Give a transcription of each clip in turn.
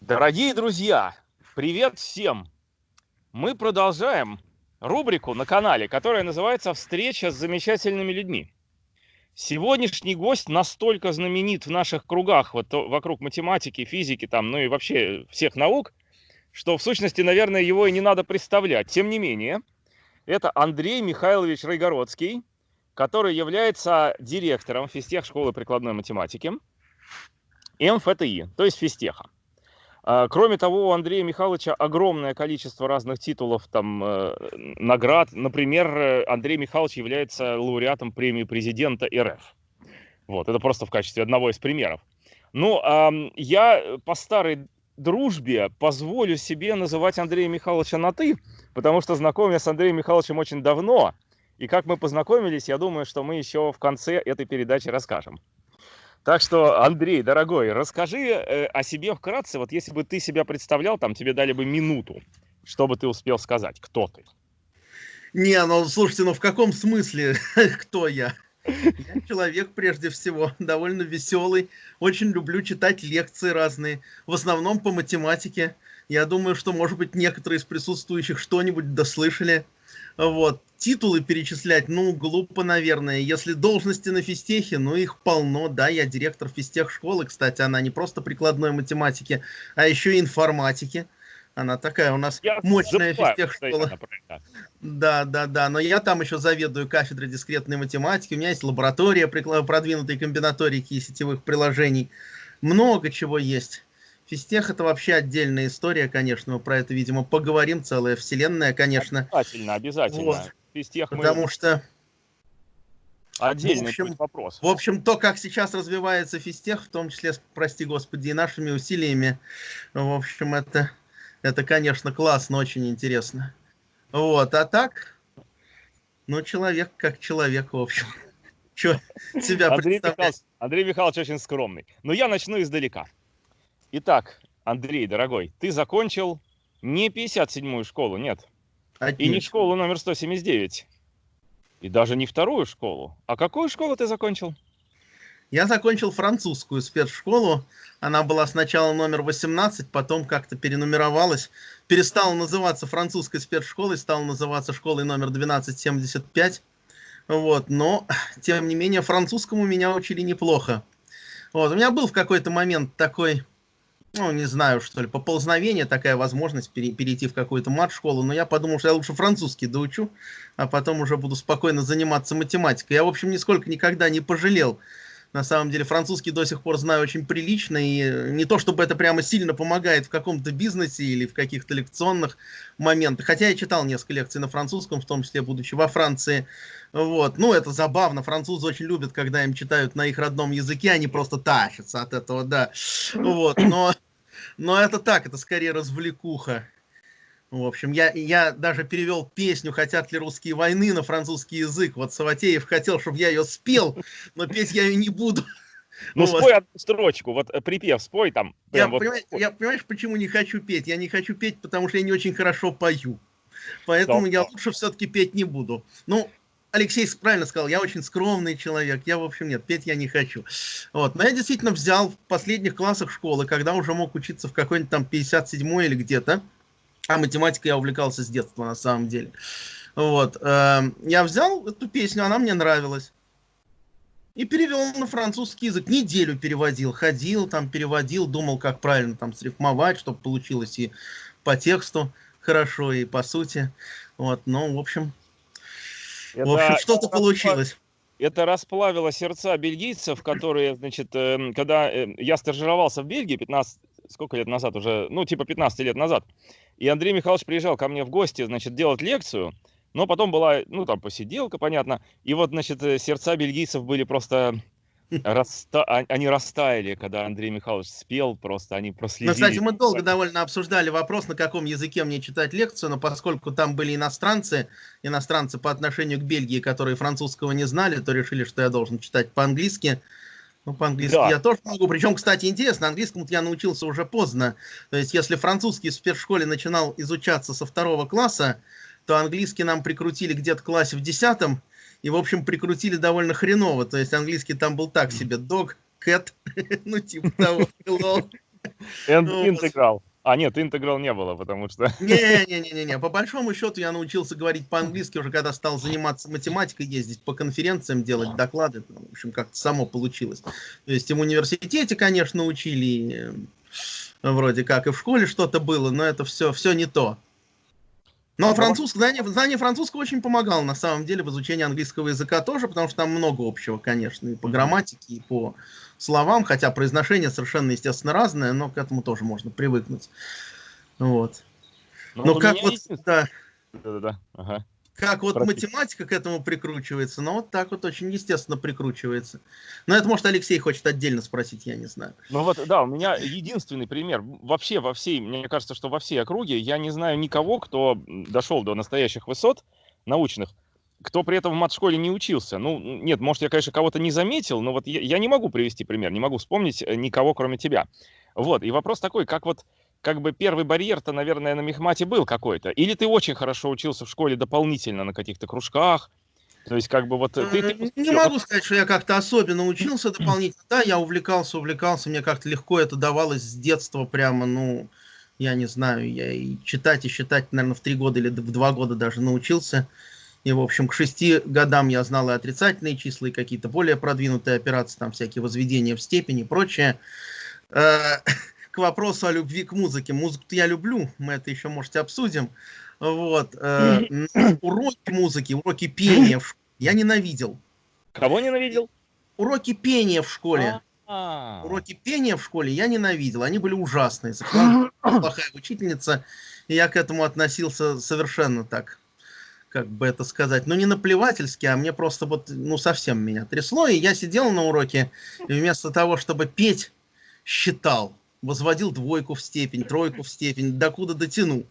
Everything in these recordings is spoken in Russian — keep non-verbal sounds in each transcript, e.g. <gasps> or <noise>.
Дорогие друзья, привет всем! Мы продолжаем рубрику на канале, которая называется «Встреча с замечательными людьми». Сегодняшний гость настолько знаменит в наших кругах, вот вокруг математики, физики, там, ну и вообще всех наук, что в сущности, наверное, его и не надо представлять. Тем не менее, это Андрей Михайлович Райгородский, который является директором физтех школы прикладной математики МФТИ, то есть физтеха. А, кроме того, у Андрея Михайловича огромное количество разных титулов, там, э, наград. Например, э, Андрей Михайлович является лауреатом премии президента РФ. Вот, это просто в качестве одного из примеров. Ну, я по старой дружбе позволю себе называть Андрея Михайловича на «ты», потому что знаком я с Андреем Михайловичем очень давно. И как мы познакомились, я думаю, что мы еще в конце этой передачи расскажем. Так что, Андрей, дорогой, расскажи э, о себе вкратце. Вот если бы ты себя представлял, там тебе дали бы минуту, что бы ты успел сказать, кто ты? Не, ну слушайте, ну в каком смысле, <laughs> кто я? Я человек, прежде всего, довольно веселый, очень люблю читать лекции разные, в основном по математике. Я думаю, что, может быть, некоторые из присутствующих что-нибудь дослышали. Вот. Титулы перечислять, ну, глупо, наверное. Если должности на физтехе, ну, их полно. Да, я директор физтех школы, кстати, она не просто прикладной математики, а еще и информатики. Она такая у нас я мощная физтех школа. Да, да, да. Но я там еще заведую кафедрой дискретной математики. У меня есть лаборатория продвинутой комбинаторики и сетевых приложений. Много чего есть. Физтех это вообще отдельная история, конечно, мы про это, видимо, поговорим, целая вселенная, конечно. Обязательно, обязательно. Вот. Физтех мы... Потому что... Отдельный в общем, вопрос. В общем, то, как сейчас развивается физтех, в том числе, прости господи, и нашими усилиями, в общем, это, это конечно, классно, очень интересно. Вот, а так, ну, человек как человек, в общем. <laughs> Что себя Андрей Михайлович, Андрей Михайлович очень скромный. Но я начну издалека. Итак, Андрей, дорогой, ты закончил не 57-ю школу, нет. Отлично. И не школу номер 179. И даже не вторую школу. А какую школу ты закончил? Я закончил французскую спецшколу. Она была сначала номер 18, потом как-то перенумеровалась. Перестала называться французской спецшколой, стала называться школой номер 1275. Вот, но, тем не менее, французскому меня учили неплохо. Вот, у меня был в какой-то момент такой ну, не знаю, что ли, поползновение, такая возможность пере, перейти в какую-то мат-школу, но я подумал, что я лучше французский доучу, а потом уже буду спокойно заниматься математикой. Я, в общем, нисколько никогда не пожалел. На самом деле, французский до сих пор знаю очень прилично, и не то, чтобы это прямо сильно помогает в каком-то бизнесе или в каких-то лекционных моментах. Хотя я читал несколько лекций на французском, в том числе, будучи во Франции. Вот. Ну, это забавно. Французы очень любят, когда им читают на их родном языке, они просто тащатся от этого, да. <clears throat> Вот. Но, но это так, это скорее развлекуха. В общем, я, я даже перевел песню «Хотят ли русские войны» на французский язык. Вот Саватеев хотел, чтобы я ее спел, но петь я ее не буду. <laughs> Ну, вот. спой одну строчку, вот э, припев спой там. Я, вот. понимаешь, я понимаешь, почему не хочу петь? Я не хочу петь, потому что я не очень хорошо пою. Поэтому да, я лучше все-таки петь не буду. Ну, Алексей правильно сказал, я очень скромный человек, я, в общем, нет, петь я не хочу. Вот. Но я действительно взял в последних классах школы, когда уже мог учиться в какой-нибудь там 57 или где-то, а математикой я увлекался с детства, на самом деле. Вот. Э, я взял эту песню, она мне нравилась. И перевел на французский язык. Неделю переводил. Ходил, там переводил, думал, как правильно там срифмовать, чтобы получилось и по тексту хорошо, и по сути. Вот, ну, в общем, это, в общем, что-то получилось. Это расплавило сердца бельгийцев, которые, значит, э, когда э, я стажировался в Бельгии 15, сколько лет назад уже, ну, типа 15 лет назад, и Андрей Михайлович приезжал ко мне в гости, значит, делать лекцию, но потом была, ну, там, посиделка, понятно, и вот, значит, э, сердца бельгийцев были просто <laughs> Раста... А, они растаяли, когда Андрей Михайлович спел, просто они проследили. Ну, кстати, мы долго довольно обсуждали вопрос, на каком языке мне читать лекцию, но поскольку там были иностранцы, иностранцы по отношению к Бельгии, которые французского не знали, то решили, что я должен читать по-английски. Ну, по-английски да. я тоже могу. Причем, кстати, интересно, английскому я научился уже поздно. То есть, если французский в спецшколе начинал изучаться со второго класса, то английский нам прикрутили где-то в классе в десятом, и, в общем, прикрутили довольно хреново. То есть английский там был так себе. Dog, cat, <laughs> ну типа того. Hello, Интеграл. А, нет, интеграл не было, потому что... <laughs> Не-не-не-не, по большому счету я научился говорить по-английски уже когда стал заниматься математикой, ездить по конференциям, делать доклады, ну, в общем, как-то само получилось. То есть и в университете, конечно, учили, вроде как, и в школе что-то было, но это все, все не то. Но французский, знание, знание французского очень помогало, на самом деле, в изучении английского языка тоже, потому что там много общего, конечно, и по грамматике, и по словам, хотя произношение совершенно, естественно, разное, но к этому тоже можно привыкнуть. Вот. Но, но как вот, да, Да-да-да. Ага. Как вот математика к этому прикручивается, но вот так вот очень естественно прикручивается. Но это, может, Алексей хочет отдельно спросить, я не знаю. Ну вот, да, у меня единственный пример. Вообще во всей, мне кажется, что во всей округе я не знаю никого, кто дошел до настоящих высот научных, кто при этом в мат-школе не учился. Ну, нет, может, я, конечно, кого-то не заметил, но вот я, я не могу привести пример, не могу вспомнить никого, кроме тебя. Вот, и вопрос такой, как вот, как бы первый барьер-то, наверное, на мехмате был какой-то. Или ты очень хорошо учился в школе дополнительно на каких-то кружках, то есть, как бы вот ты... ты... Не могу сказать, что я как-то особенно учился дополнительно. Да, я увлекался, увлекался, мне как-то легко это давалось с детства прямо, ну, я не знаю, я и читать, и считать, наверное, в три года или в два года даже научился. И, в общем, к шести годам я знал и отрицательные числа, и какие-то более продвинутые операции, там всякие возведения в степени и прочее. К вопросу о любви к музыке. Музыку я люблю, мы это еще, можете, обсудим. Вот. Э, <clears throat> уроки музыки, уроки пения я ненавидел. Кого ненавидел? Уроки пения в школе. А. Уроки пения в школе я ненавидел, они были ужасные. <clears throat> Плохая учительница, и я к этому относился совершенно так как бы это сказать, ну не наплевательски, а мне просто вот, ну совсем меня трясло, и я сидел на уроке, и вместо того, чтобы петь, считал, возводил двойку в степень, тройку в степень, докуда дотяну.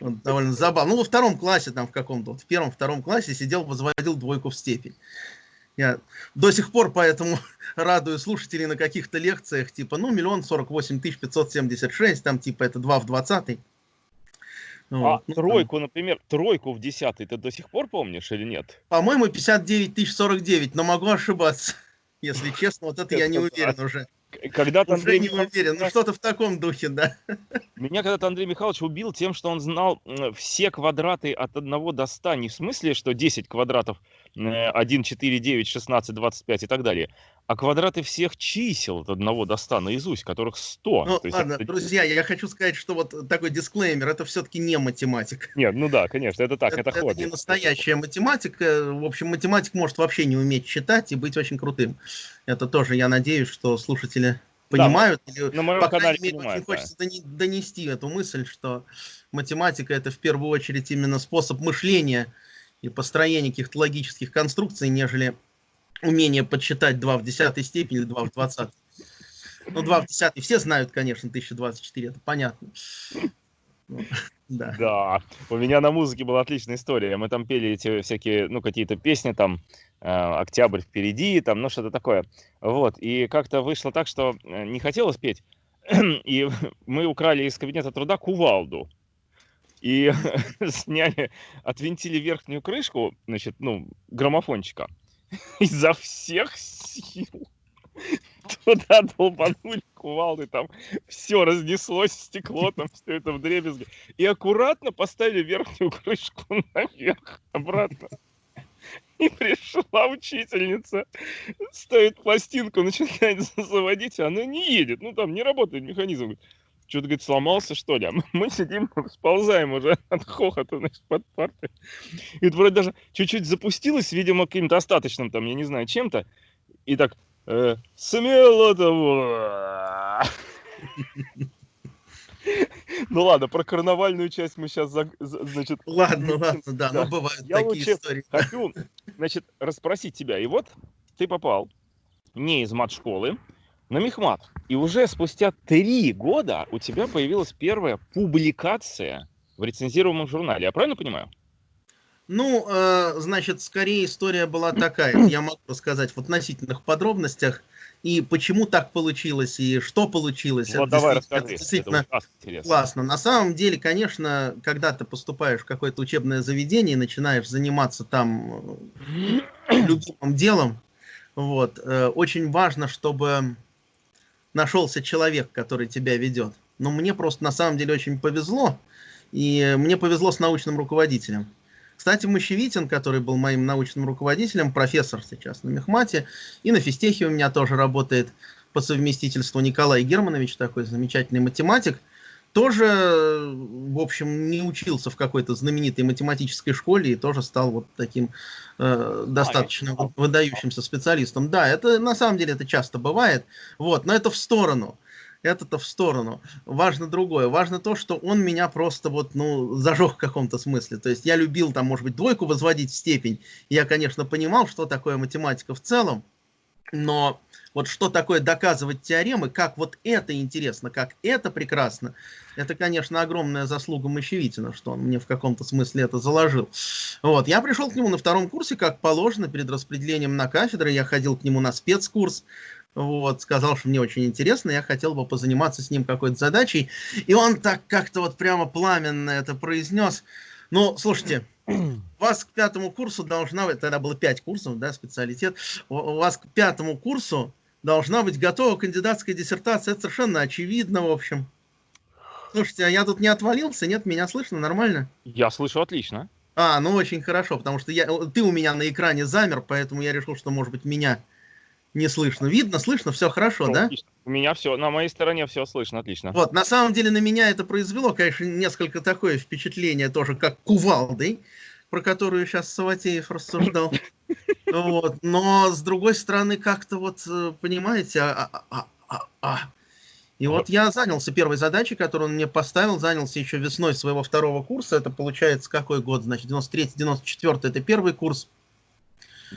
Вот, довольно забавно. Ну, во втором классе, там в каком-то, вот в первом-втором классе сидел, возводил двойку в степень. Я до сих пор поэтому <laughs> радую слушателей на каких-то лекциях, типа, ну, миллион сорок восемь тысяч пятьсот семьдесят шесть, там, типа, это два в двадцатый. Ну, а ну, тройку, там. например, тройку в десятый ты до сих пор помнишь или нет? По-моему, 59 тысяч 49, но могу ошибаться. <laughs> Если честно, вот это <laughs> я не уверен уже. Когда-то Андрей не уверен, ну что-то в таком духе, да. Меня когда-то Андрей Михайлович убил тем, что он знал все квадраты от 1 до 100, не в смысле, что 10 квадратов 1, 4, 9, 16, 25 и так далее, а квадраты всех чисел от 1 до 100 наизусть, которых 100. Ну, есть ладно, это... друзья, я хочу сказать, что вот такой дисклеймер, это все-таки не математика. Нет, ну да, конечно, это так, это, это хобби. Это не настоящая математика. В общем, математик может вообще не уметь читать и быть очень крутым. Это тоже, я надеюсь, что слушатели понимают. Да, или, на моем по канале мере, понимают, очень да. хочется донести эту мысль, что математика это в первую очередь именно способ мышления и построения каких-то логических конструкций, нежели умение подсчитать 2 в десятой степени или 2 в 20. Ну, 2 в десятой все знают, конечно, 1024, это понятно. Да. да, у меня на музыке была отличная история. Мы там пели эти всякие, ну, какие-то песни, там, э, «Октябрь впереди», там, ну, что-то такое. Вот, и как-то вышло так, что э, не хотелось петь, <clears throat> и мы украли из кабинета труда кувалду. И <laughs> сняли, отвинтили верхнюю крышку, значит, ну, граммофончика. <laughs> Изо всех сил <laughs> туда долбанули кувалды, там все разнеслось, стекло, там все это в дребезге. И аккуратно поставили верхнюю крышку наверх, обратно. И пришла учительница, ставит пластинку, начинает заводить, она не едет. Ну, там не работает механизм. Что-то, говорит, сломался, что ли? А мы сидим, <laughs> сползаем уже <laughs> от хохота, значит, под партой. И это вроде даже чуть-чуть запустилось, видимо, каким-то остаточным, там, я не знаю, чем-то. И так, э, смело того. Ну ладно, про карнавальную часть мы сейчас, значит... Ладно, <laughs> ладно, да, но бывают такие истории. хочу, значит, расспросить тебя. И вот ты попал не из мат-школы, на Мехмат. И уже спустя три года у тебя появилась первая публикация в рецензируемом журнале. Я правильно понимаю? Ну, э, значит, скорее история была такая. Я могу рассказать в относительных подробностях. И почему так получилось, и что получилось. Вот это давай расскажи. Это действительно это классно. На самом деле, конечно, когда ты поступаешь в какое-то учебное заведение и начинаешь заниматься там э, любимым делом, вот, э, очень важно, чтобы нашелся человек, который тебя ведет. Но мне просто на самом деле очень повезло, и мне повезло с научным руководителем. Кстати, Мощевитин, который был моим научным руководителем, профессор сейчас на Мехмате, и на физтехе у меня тоже работает по совместительству Николай Германович, такой замечательный математик, тоже, в общем, не учился в какой-то знаменитой математической школе и тоже стал вот таким э, достаточно а, выдающимся специалистом. Да, это на самом деле это часто бывает, вот, но это в сторону это-то в сторону. Важно другое. Важно то, что он меня просто вот, ну, зажег в каком-то смысле. То есть я любил там, может быть, двойку возводить в степень. Я, конечно, понимал, что такое математика в целом, но вот что такое доказывать теоремы, как вот это интересно, как это прекрасно, это, конечно, огромная заслуга Мощевитина, что он мне в каком-то смысле это заложил. Вот, я пришел к нему на втором курсе, как положено, перед распределением на кафедры, я ходил к нему на спецкурс, вот, сказал, что мне очень интересно, я хотел бы позаниматься с ним какой-то задачей, и он так как-то вот прямо пламенно это произнес. Ну, слушайте, вас к пятому курсу должна быть, тогда было пять курсов, да, специалитет, у вас к пятому курсу должна быть готова кандидатская диссертация, это совершенно очевидно, в общем. Слушайте, а я тут не отвалился, нет, меня слышно нормально? Я слышу отлично. А, ну очень хорошо, потому что я, ты у меня на экране замер, поэтому я решил, что, может быть, меня не слышно. Видно, слышно, все хорошо, ну, да? Отлично. У меня все, на моей стороне все слышно, отлично. Вот, на самом деле на меня это произвело, конечно, несколько такое впечатление тоже, как кувалдой, про которую сейчас Саватеев рассуждал. <laughs> Вот, но с другой стороны, как-то вот, э, понимаете, а, а, а, а, а. И вот я занялся первой задачей, которую он мне поставил, занялся еще весной своего второго курса. Это получается какой год? Значит, 93-94 это первый курс.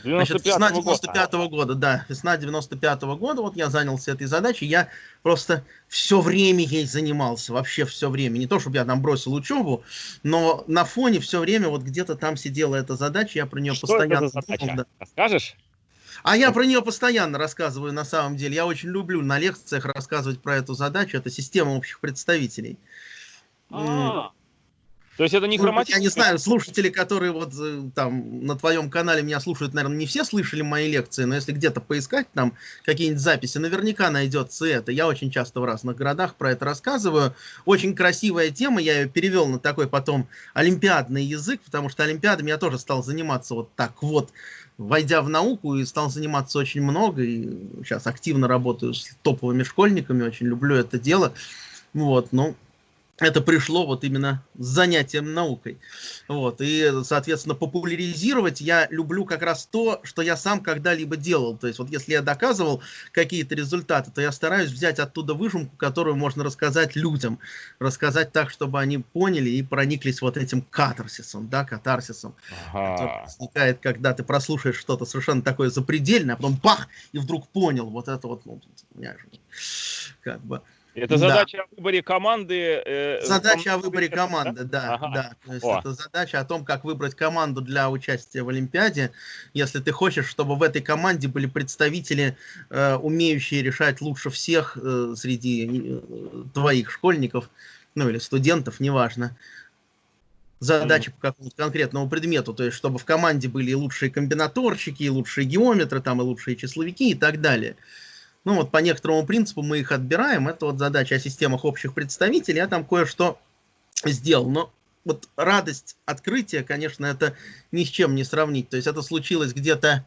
Значит, весна 95 -го года, да, весна 95 -го года, вот я занялся этой задачей, я просто все время ей занимался, вообще все время, не то, чтобы я там бросил учебу, но на фоне все время вот где-то там сидела эта задача, я про нее Что постоянно это за задача? думал. Да. Расскажешь? А я про нее постоянно рассказываю на самом деле. Я очень люблю на лекциях рассказывать про эту задачу. Это система общих представителей. А -а -а. То есть это не хроматический... Я не знаю, слушатели, которые вот э, там на твоем канале меня слушают, наверное, не все слышали мои лекции, но если где-то поискать там какие-нибудь записи, наверняка найдется это. Я очень часто в разных городах про это рассказываю. Очень красивая тема, я ее перевел на такой потом олимпиадный язык, потому что олимпиадами я тоже стал заниматься вот так вот, войдя в науку и стал заниматься очень много, и сейчас активно работаю с топовыми школьниками, очень люблю это дело. Вот, ну, это пришло вот именно с занятием наукой. Вот. И, соответственно, популяризировать я люблю как раз то, что я сам когда-либо делал. То есть вот если я доказывал какие-то результаты, то я стараюсь взять оттуда выжимку, которую можно рассказать людям. Рассказать так, чтобы они поняли и прониклись вот этим катарсисом, да, катарсисом. Ага. Который возникает, когда ты прослушаешь что-то совершенно такое запредельное, а потом бах, и вдруг понял вот это вот, ну, как бы... Это задача да. о выборе команды. Э, задача о выборе команды, да, ага. да. То есть это задача о том, как выбрать команду для участия в Олимпиаде. Если ты хочешь, чтобы в этой команде были представители, э, умеющие решать лучше всех э, среди э, твоих школьников, ну или студентов, неважно, задачи mm. по какому-то конкретному предмету, то есть чтобы в команде были и лучшие комбинаторщики, и лучшие геометры, там и лучшие числовики и так далее. Ну вот по некоторому принципу мы их отбираем. Это вот задача о системах общих представителей. Я там кое-что сделал. Но вот радость открытия, конечно, это ни с чем не сравнить. То есть это случилось где-то,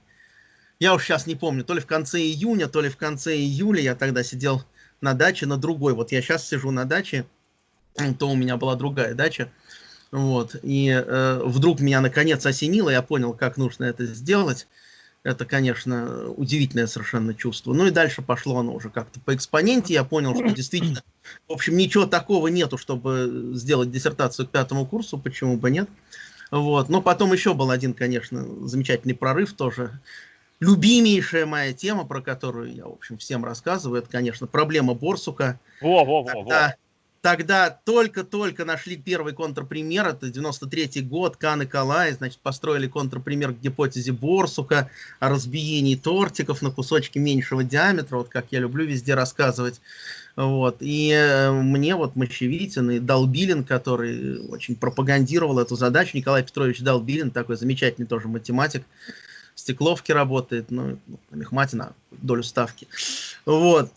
я уж сейчас не помню, то ли в конце июня, то ли в конце июля. Я тогда сидел на даче, на другой. Вот я сейчас сижу на даче, то у меня была другая дача. Вот, и э, вдруг меня наконец осенило, я понял, как нужно это сделать. Это, конечно, удивительное совершенно чувство. Ну и дальше пошло оно уже как-то по экспоненте. Я понял, что действительно, в общем, ничего такого нету, чтобы сделать диссертацию к пятому курсу, почему бы нет. Вот. Но потом еще был один, конечно, замечательный прорыв тоже. Любимейшая моя тема, про которую я, в общем, всем рассказываю, это, конечно, проблема Борсука. Во, во, во, во. Тогда только-только нашли первый контрпример, это 93 год, Кан и Калай, значит, построили контрпример к гипотезе Борсука о разбиении тортиков на кусочки меньшего диаметра, вот как я люблю везде рассказывать. Вот. И э, мне вот Мощевитин и Долбилин, который очень пропагандировал эту задачу, Николай Петрович Долбилин, такой замечательный тоже математик, в Стекловке работает, ну, Мехматина, долю ставки. Вот.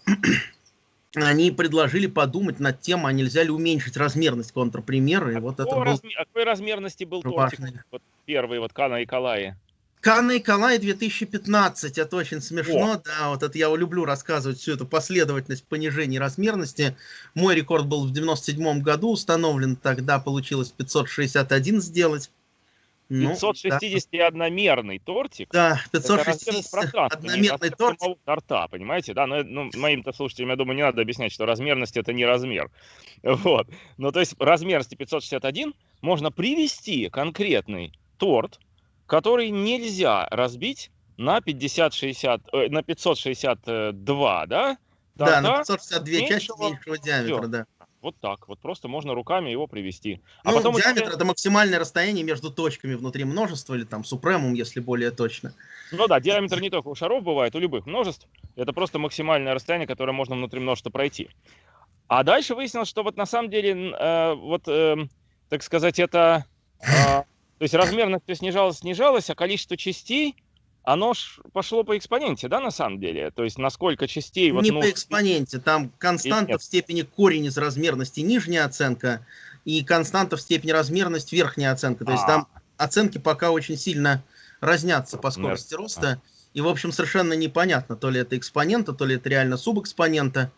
Они предложили подумать над тем, а нельзя ли уменьшить размерность контрпримера. И а вот это был... размер, какой размерности был тортик? Вот первый, вот Кана и Калаи. Канна и Калай 2015, это очень смешно, О. да, вот это я люблю рассказывать всю эту последовательность понижения размерности. Мой рекорд был в 97 году установлен, тогда получилось 561 сделать. 561-мерный ну, тортик. Да, 561-мерный тортик. торта, понимаете, да? Но, ну, моим-то слушателям, я думаю, не надо объяснять, что размерность это не размер. <laughs> Вот. Ну, то есть размерности 561 можно привести конкретный торт, который нельзя разбить на 50-60, э, на 562, да? да, на 562 части меньшего диаметра, да. Вот так, вот просто можно руками его привести. А ну, потом диаметр это максимальное расстояние между точками внутри множества, или там супремум, если более точно. Ну да, диаметр не только у шаров бывает, у любых множеств. Это просто максимальное расстояние, которое можно внутри множества пройти. А дальше выяснилось, что вот на самом деле, э, вот, э, так сказать, это... Э, то есть размерность все снижалась, снижалась, а количество частей, оно ж пошло по экспоненте, да, на самом деле? То есть насколько частей... Вот, Не ну, по экспоненте, там константа в степени корень из размерности нижняя оценка, и константа в степени размерность верхняя оценка. То есть там а. оценки пока очень сильно разнятся по скорости роста. И, в общем, совершенно непонятно, то ли это экспонента, то ли это реально субэкспонента.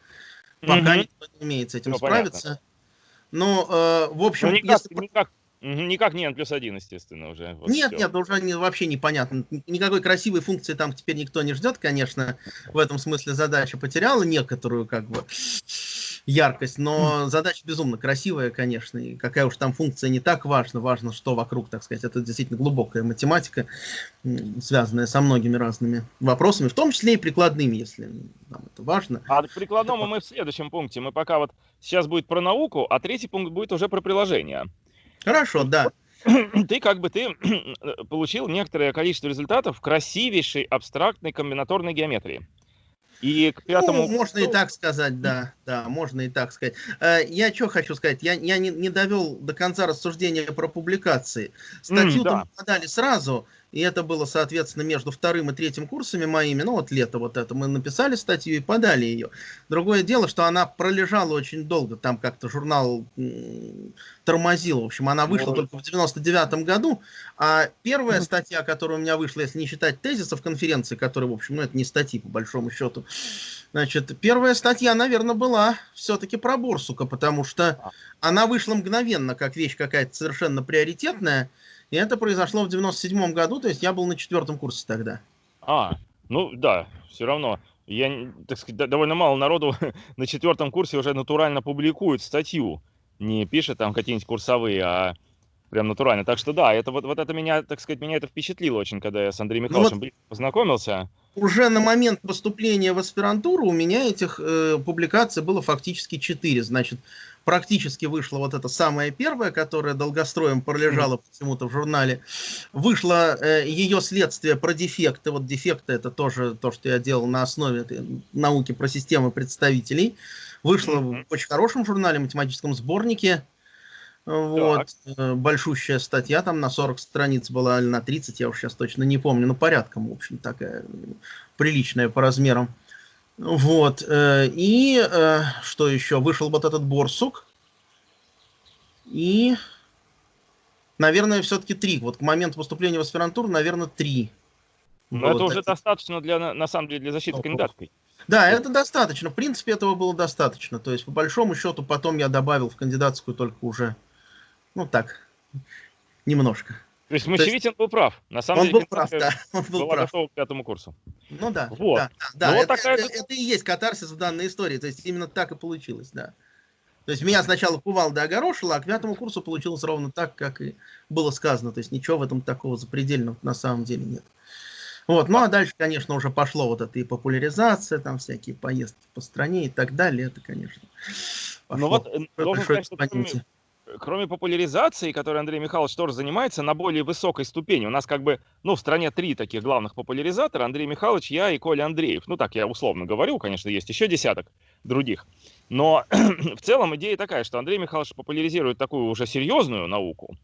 Пока никто не умеет с этим ну, справиться. Но, э, в общем, ну, никак, если... никак Никак не n плюс 1, естественно, уже. Вот нет, все. нет, уже не, вообще непонятно. Никакой красивой функции там теперь никто не ждет, конечно. В этом смысле задача потеряла некоторую, как бы, яркость, но задача безумно красивая, конечно. И какая уж там функция не так важна, важно, что вокруг, так сказать. Это действительно глубокая математика, связанная со многими разными вопросами, в том числе и прикладными, если нам это важно. А к прикладному мы в следующем пункте. Мы пока вот сейчас будет про науку, а третий пункт будет уже про приложение. Хорошо, да. <clears throat> Ты как бы ты <clears throat> получил некоторое количество результатов в красивейшей абстрактной комбинаторной геометрии. И к пятому... Ну, можно и так сказать, да, да, можно и так сказать. Э, я что хочу сказать, я, я не, не довел до конца рассуждения про публикации. Статью mm, да. подали сразу, и это было, соответственно, между вторым и третьим курсами моими. Ну, вот лето вот это. Мы написали статью и подали ее. Другое дело, что она пролежала очень долго. Там как-то журнал тормозил. В общем, она вышла только в 99 году. А первая статья, которая у меня вышла, если не считать тезисов конференции, которые, в общем, ну, это не статьи, по большому счету. Значит, первая статья, наверное, была все-таки про Борсука, потому что а. она вышла мгновенно, как вещь какая-то совершенно приоритетная. И это произошло в 97 году, то есть я был на четвертом курсе тогда. А, ну да, все равно. Я, так сказать, довольно мало народу <laughs> на четвертом курсе уже натурально публикует статью. Не пишет там какие-нибудь курсовые, а прям натурально. Так что да, это вот, вот это меня, так сказать, меня это впечатлило очень, когда я с Андреем Михайловичем ну, вот познакомился. Уже на момент поступления в аспирантуру у меня этих э, публикаций было фактически четыре. Значит, практически вышла вот эта самая первая, которая долгостроем пролежала почему-то в журнале. Вышло э, ее следствие про дефекты. Вот дефекты это тоже то, что я делал на основе науки про системы представителей. Вышло в очень хорошем журнале, математическом сборнике. Вот, так. Э, большущая статья там на 40 страниц была, или на 30, я уж сейчас точно не помню, но порядком, в общем, такая приличная по размерам. Вот. Э, и э, что еще? Вышел вот этот Борсук. И, наверное, все-таки три. Вот к моменту поступления в аспирантуру, наверное, три. Но вот это уже достаточно для, на самом деле, для защиты О, кандидатской. Да, это достаточно. В принципе, этого было достаточно. То есть, по большому счету, потом я добавил в кандидатскую только уже, ну так, немножко. То есть Мощевитин был прав. На самом он деле, был прав, да. <laughs> Он был была прав. готова к пятому курсу. Ну да, вот. да, да. Ну, это, вот такая... это, это и есть катарсис в данной истории. То есть именно так и получилось, да. То есть меня сначала кувалда огорошило, а к пятому курсу получилось ровно так, как и было сказано. То есть ничего в этом такого запредельного на самом деле нет. Вот, ну а дальше, конечно, уже пошло вот это и популяризация, там всякие поездки по стране и так далее. Это, конечно, пошло. Ну вот, э, должен сказать, что кроме, популяризации, которой Андрей Михайлович тоже занимается, на более высокой ступени. У нас как бы, ну, в стране три таких главных популяризатора. Андрей Михайлович, я и Коля Андреев. Ну, так я условно говорю, конечно, есть еще десяток других. Но <clears throat> в целом идея такая, что Андрей Михайлович популяризирует такую уже серьезную науку.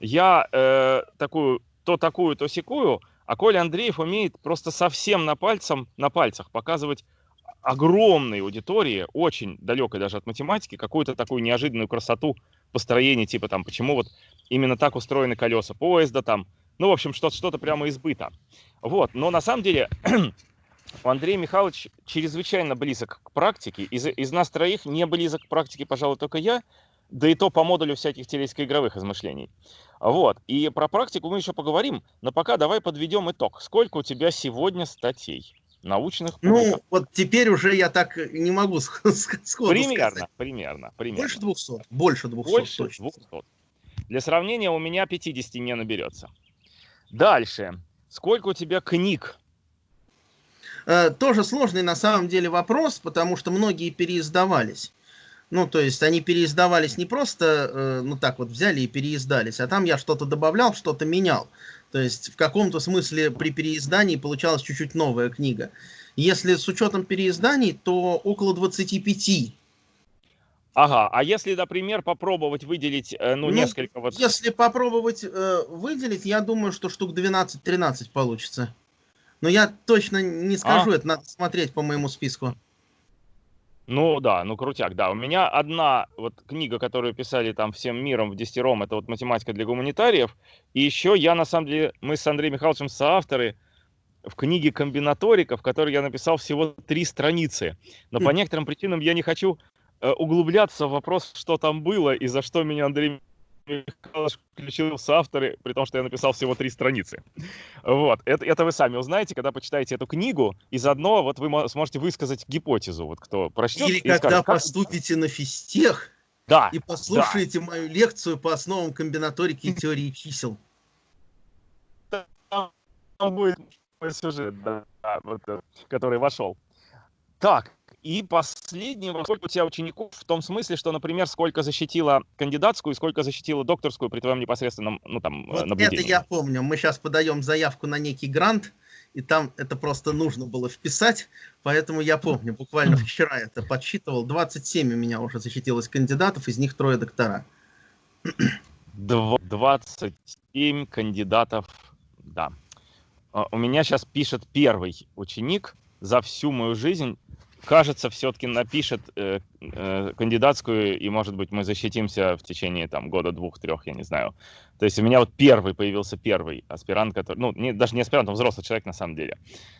Я э, такую, то такую, то секую, а Коля Андреев умеет просто совсем на, пальцем, на пальцах показывать огромной аудитории, очень далекой даже от математики, какую-то такую неожиданную красоту построения, типа там, почему вот именно так устроены колеса поезда там, ну, в общем, что-то что прямо избыто. Вот, но на самом деле <clears throat> Андрей Михайлович чрезвычайно близок к практике. Из, из нас троих не близок к практике, пожалуй, только я, да и то по модулю всяких телеско-игровых измышлений. Вот, и про практику мы еще поговорим, но пока давай подведем итог. Сколько у тебя сегодня статей? Научных Ну, вот теперь уже я так не могу <laughs> сходу примерно, сказать. Примерно, примерно. Больше 200, больше 200 Больше точно. 200. Для сравнения, у меня 50 не наберется. Дальше. Сколько у тебя книг Э, тоже сложный на самом деле вопрос, потому что многие переиздавались. Ну, то есть они переиздавались не просто, э, ну так вот взяли и переиздались, а там я что-то добавлял, что-то менял. То есть в каком-то смысле при переиздании получалась чуть-чуть новая книга. Если с учетом переизданий, то около 25. Ага, а если, например, попробовать выделить, э, ну, ну несколько вот... Если попробовать э, выделить, я думаю, что штук 12-13 получится. Но я точно не скажу, а? это надо смотреть по моему списку. Ну да, ну крутяк, да. У меня одна вот книга, которую писали там всем миром в десятером, это вот математика для гуманитариев. И еще я, на самом деле, мы с Андреем Михайловичем соавторы в книге комбинаторика, в которой я написал всего три страницы. Но по хм. некоторым причинам я не хочу э, углубляться в вопрос, что там было и за что меня Андрей Михайлович включил в авторы, при том, что я написал всего три страницы. Вот. Это, это вы сами узнаете, когда почитаете эту книгу, и заодно вот вы сможете высказать гипотезу, вот кто прочтет. Или когда скажет, поступите как... на физтех да, и послушаете да. мою лекцию по основам комбинаторики и теории чисел. Там будет сюжет, да, вот, который вошел. Так, и последний вопрос, сколько у тебя учеников в том смысле, что, например, сколько защитила кандидатскую и сколько защитила докторскую при твоем непосредственном ну, там, вот наблюдении? Это я помню. Мы сейчас подаем заявку на некий грант, и там это просто нужно было вписать, поэтому я помню, буквально <clears throat> вчера это подсчитывал, 27 у меня уже защитилось кандидатов, из них трое доктора. 27 кандидатов, да. А, у меня сейчас пишет первый ученик за всю мою жизнь кажется, все-таки напишет э, э, кандидатскую, и, может быть, мы защитимся в течение там года, двух, трех, я не знаю. То есть у меня вот первый появился первый аспирант, который, ну, не, даже не аспирант, он взрослый человек на самом деле,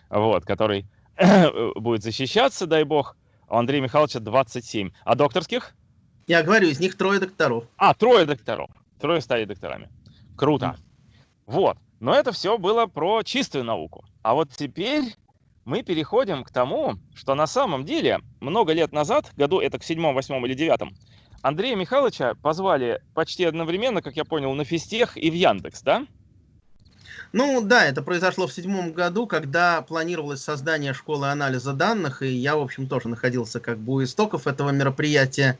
вот, который <coughs> будет защищаться, дай бог. А у Андрея Михайловича 27. А докторских? Я говорю, из них трое докторов. А, трое докторов. Трое стали докторами. Круто. Mm. Вот. Но это все было про чистую науку. А вот теперь мы переходим к тому, что на самом деле много лет назад, году это к седьмом, восьмом или девятом, Андрея Михайловича позвали почти одновременно, как я понял, на физтех и в Яндекс, да? Ну да, это произошло в седьмом году, когда планировалось создание школы анализа данных, и я, в общем, тоже находился как бы у истоков этого мероприятия.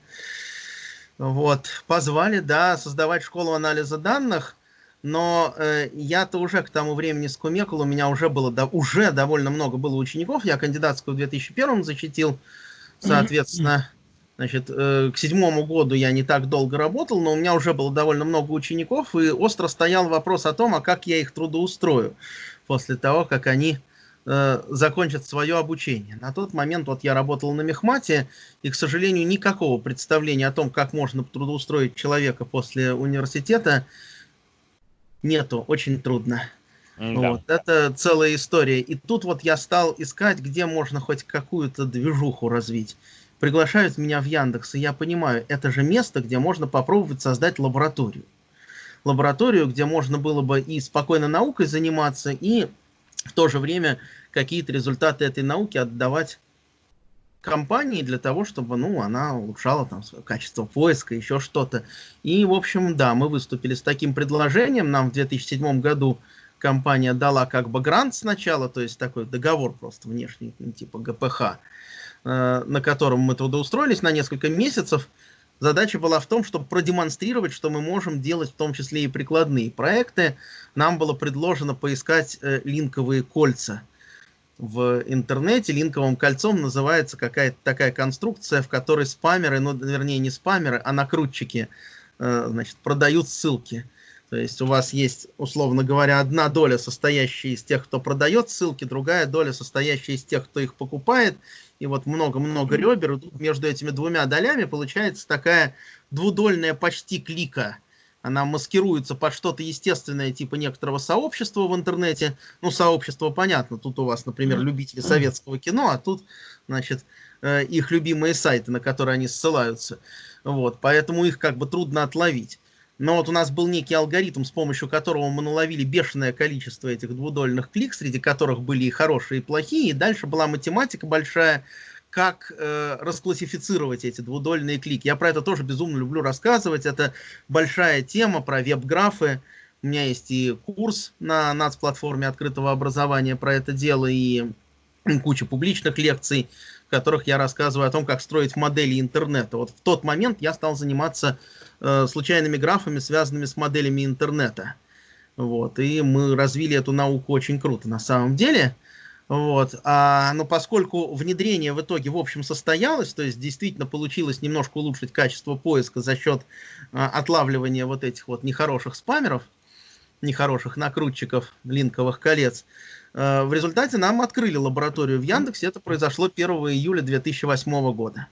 Вот, позвали, да, создавать школу анализа данных но э, я-то уже к тому времени скумекал, у меня уже было до, уже довольно много было учеников, я кандидатскую в 2001 защитил, соответственно, значит, э, к седьмому году я не так долго работал, но у меня уже было довольно много учеников, и остро стоял вопрос о том, а как я их трудоустрою после того, как они э, закончат свое обучение. На тот момент вот я работал на мехмате, и, к сожалению, никакого представления о том, как можно трудоустроить человека после университета, нету, очень трудно. Да. Вот, это целая история. И тут вот я стал искать, где можно хоть какую-то движуху развить. Приглашают меня в Яндекс, и я понимаю, это же место, где можно попробовать создать лабораторию. Лабораторию, где можно было бы и спокойно наукой заниматься, и в то же время какие-то результаты этой науки отдавать компании для того, чтобы, ну, она улучшала там свое качество поиска, еще что-то. И, в общем, да, мы выступили с таким предложением. Нам в 2007 году компания дала как бы грант сначала, то есть такой договор просто внешний, ну, типа ГПХ, э, на котором мы трудоустроились на несколько месяцев. Задача была в том, чтобы продемонстрировать, что мы можем делать в том числе и прикладные проекты. Нам было предложено поискать э, линковые кольца – в интернете линковым кольцом называется какая-то такая конструкция, в которой спамеры, ну, вернее, не спамеры, а накрутчики, э, значит, продают ссылки. То есть у вас есть, условно говоря, одна доля, состоящая из тех, кто продает ссылки, другая доля, состоящая из тех, кто их покупает, и вот много-много ребер, и между этими двумя долями получается такая двудольная почти клика. Она маскируется под что-то естественное, типа некоторого сообщества в интернете. Ну, сообщество понятно, тут у вас, например, любители советского кино, а тут, значит, э, их любимые сайты, на которые они ссылаются. Вот, поэтому их как бы трудно отловить. Но вот у нас был некий алгоритм, с помощью которого мы наловили бешеное количество этих двудольных клик, среди которых были и хорошие, и плохие. И дальше была математика большая, как э, расклассифицировать эти двудольные клики. Я про это тоже безумно люблю рассказывать. Это большая тема про веб-графы. У меня есть и курс на НАЦ-платформе открытого образования про это дело, и куча публичных лекций, в которых я рассказываю о том, как строить модели интернета. Вот в тот момент я стал заниматься э, случайными графами, связанными с моделями интернета. Вот, и мы развили эту науку очень круто на самом деле. Вот. А, но поскольку внедрение в итоге в общем состоялось, то есть действительно получилось немножко улучшить качество поиска за счет а, отлавливания вот этих вот нехороших спамеров, нехороших накрутчиков линковых колец, а, в результате нам открыли лабораторию в Яндексе. Это произошло 1 июля 2008 года.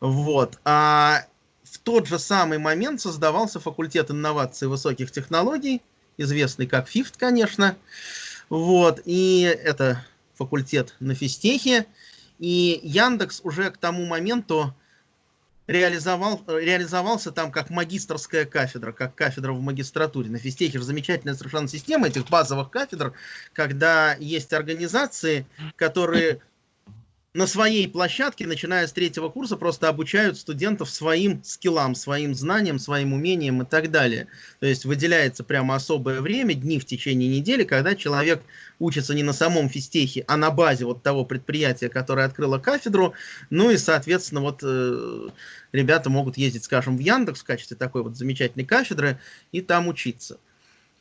Вот. А в тот же самый момент создавался факультет инноваций высоких технологий, известный как ФИФТ, конечно. Вот, и это факультет на физтехе. И Яндекс уже к тому моменту реализовал, реализовался там как магистрская кафедра, как кафедра в магистратуре. На физтехе же замечательная совершенно система этих базовых кафедр, когда есть организации, которые на своей площадке, начиная с третьего курса, просто обучают студентов своим скиллам, своим знаниям, своим умениям и так далее. То есть выделяется прямо особое время, дни в течение недели, когда человек учится не на самом физтехе, а на базе вот того предприятия, которое открыло кафедру. Ну и, соответственно, вот э, ребята могут ездить, скажем, в Яндекс в качестве такой вот замечательной кафедры и там учиться.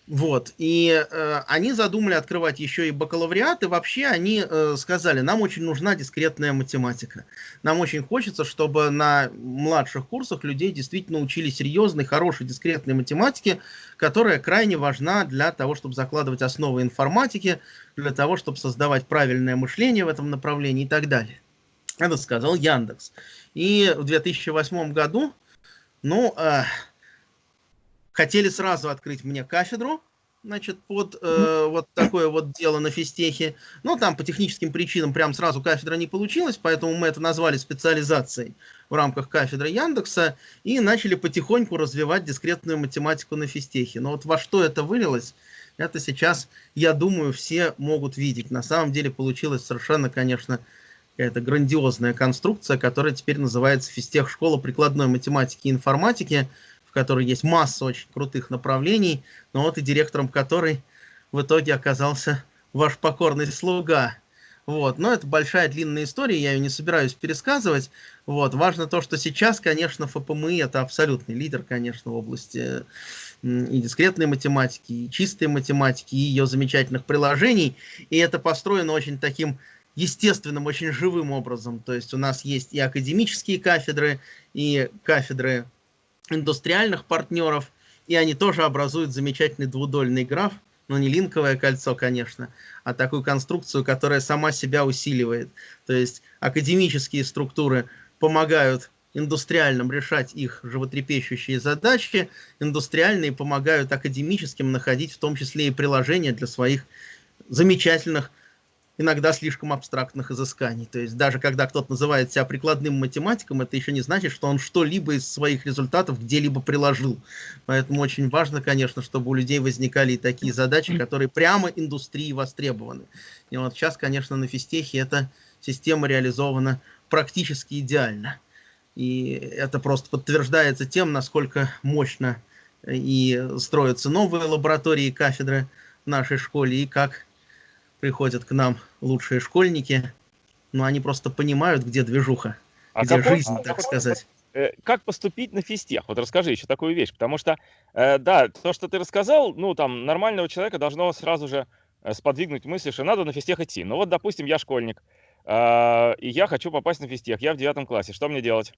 Вот, и э, они задумали открывать еще и бакалавриат, и вообще они э, сказали, нам очень нужна дискретная математика. Нам очень хочется, чтобы на младших курсах людей действительно учили серьезной, хорошей, дискретной математике, которая крайне важна для того, чтобы закладывать основы информатики, для того, чтобы создавать правильное мышление в этом направлении и так далее. Это сказал Яндекс. И в 2008 году, ну... Э, хотели сразу открыть мне кафедру, значит, под э, вот такое вот дело на физтехе. Но там по техническим причинам прям сразу кафедра не получилась, поэтому мы это назвали специализацией в рамках кафедры Яндекса и начали потихоньку развивать дискретную математику на физтехе. Но вот во что это вылилось, это сейчас, я думаю, все могут видеть. На самом деле получилась совершенно, конечно, какая-то грандиозная конструкция, которая теперь называется физтех школа прикладной математики и информатики, которой есть масса очень крутых направлений, но вот и директором которой в итоге оказался ваш покорный слуга. Вот. Но это большая длинная история, я ее не собираюсь пересказывать. Вот. Важно то, что сейчас, конечно, ФПМИ это абсолютный лидер, конечно, в области и дискретной математики, и чистой математики, и ее замечательных приложений. И это построено очень таким естественным, очень живым образом. То есть у нас есть и академические кафедры, и кафедры индустриальных партнеров, и они тоже образуют замечательный двудольный граф, но не линковое кольцо, конечно, а такую конструкцию, которая сама себя усиливает. То есть академические структуры помогают индустриальным решать их животрепещущие задачи, индустриальные помогают академическим находить в том числе и приложения для своих замечательных иногда слишком абстрактных изысканий. То есть даже когда кто-то называет себя прикладным математиком, это еще не значит, что он что-либо из своих результатов где-либо приложил. Поэтому очень важно, конечно, чтобы у людей возникали и такие задачи, которые прямо индустрии востребованы. И вот сейчас, конечно, на физтехе эта система реализована практически идеально. И это просто подтверждается тем, насколько мощно и строятся новые лаборатории и кафедры в нашей школе, и как приходят к нам лучшие школьники, но они просто понимают, где движуха, а где какой, жизнь, а так сказать. Э, как поступить на физтех? Вот расскажи еще такую вещь, потому что, э, да, то, что ты рассказал, ну, там, нормального человека должно сразу же э, сподвигнуть мысли, что надо на физтех идти. Ну, вот, допустим, я школьник, э, и я хочу попасть на физтех, я в девятом классе, что мне делать?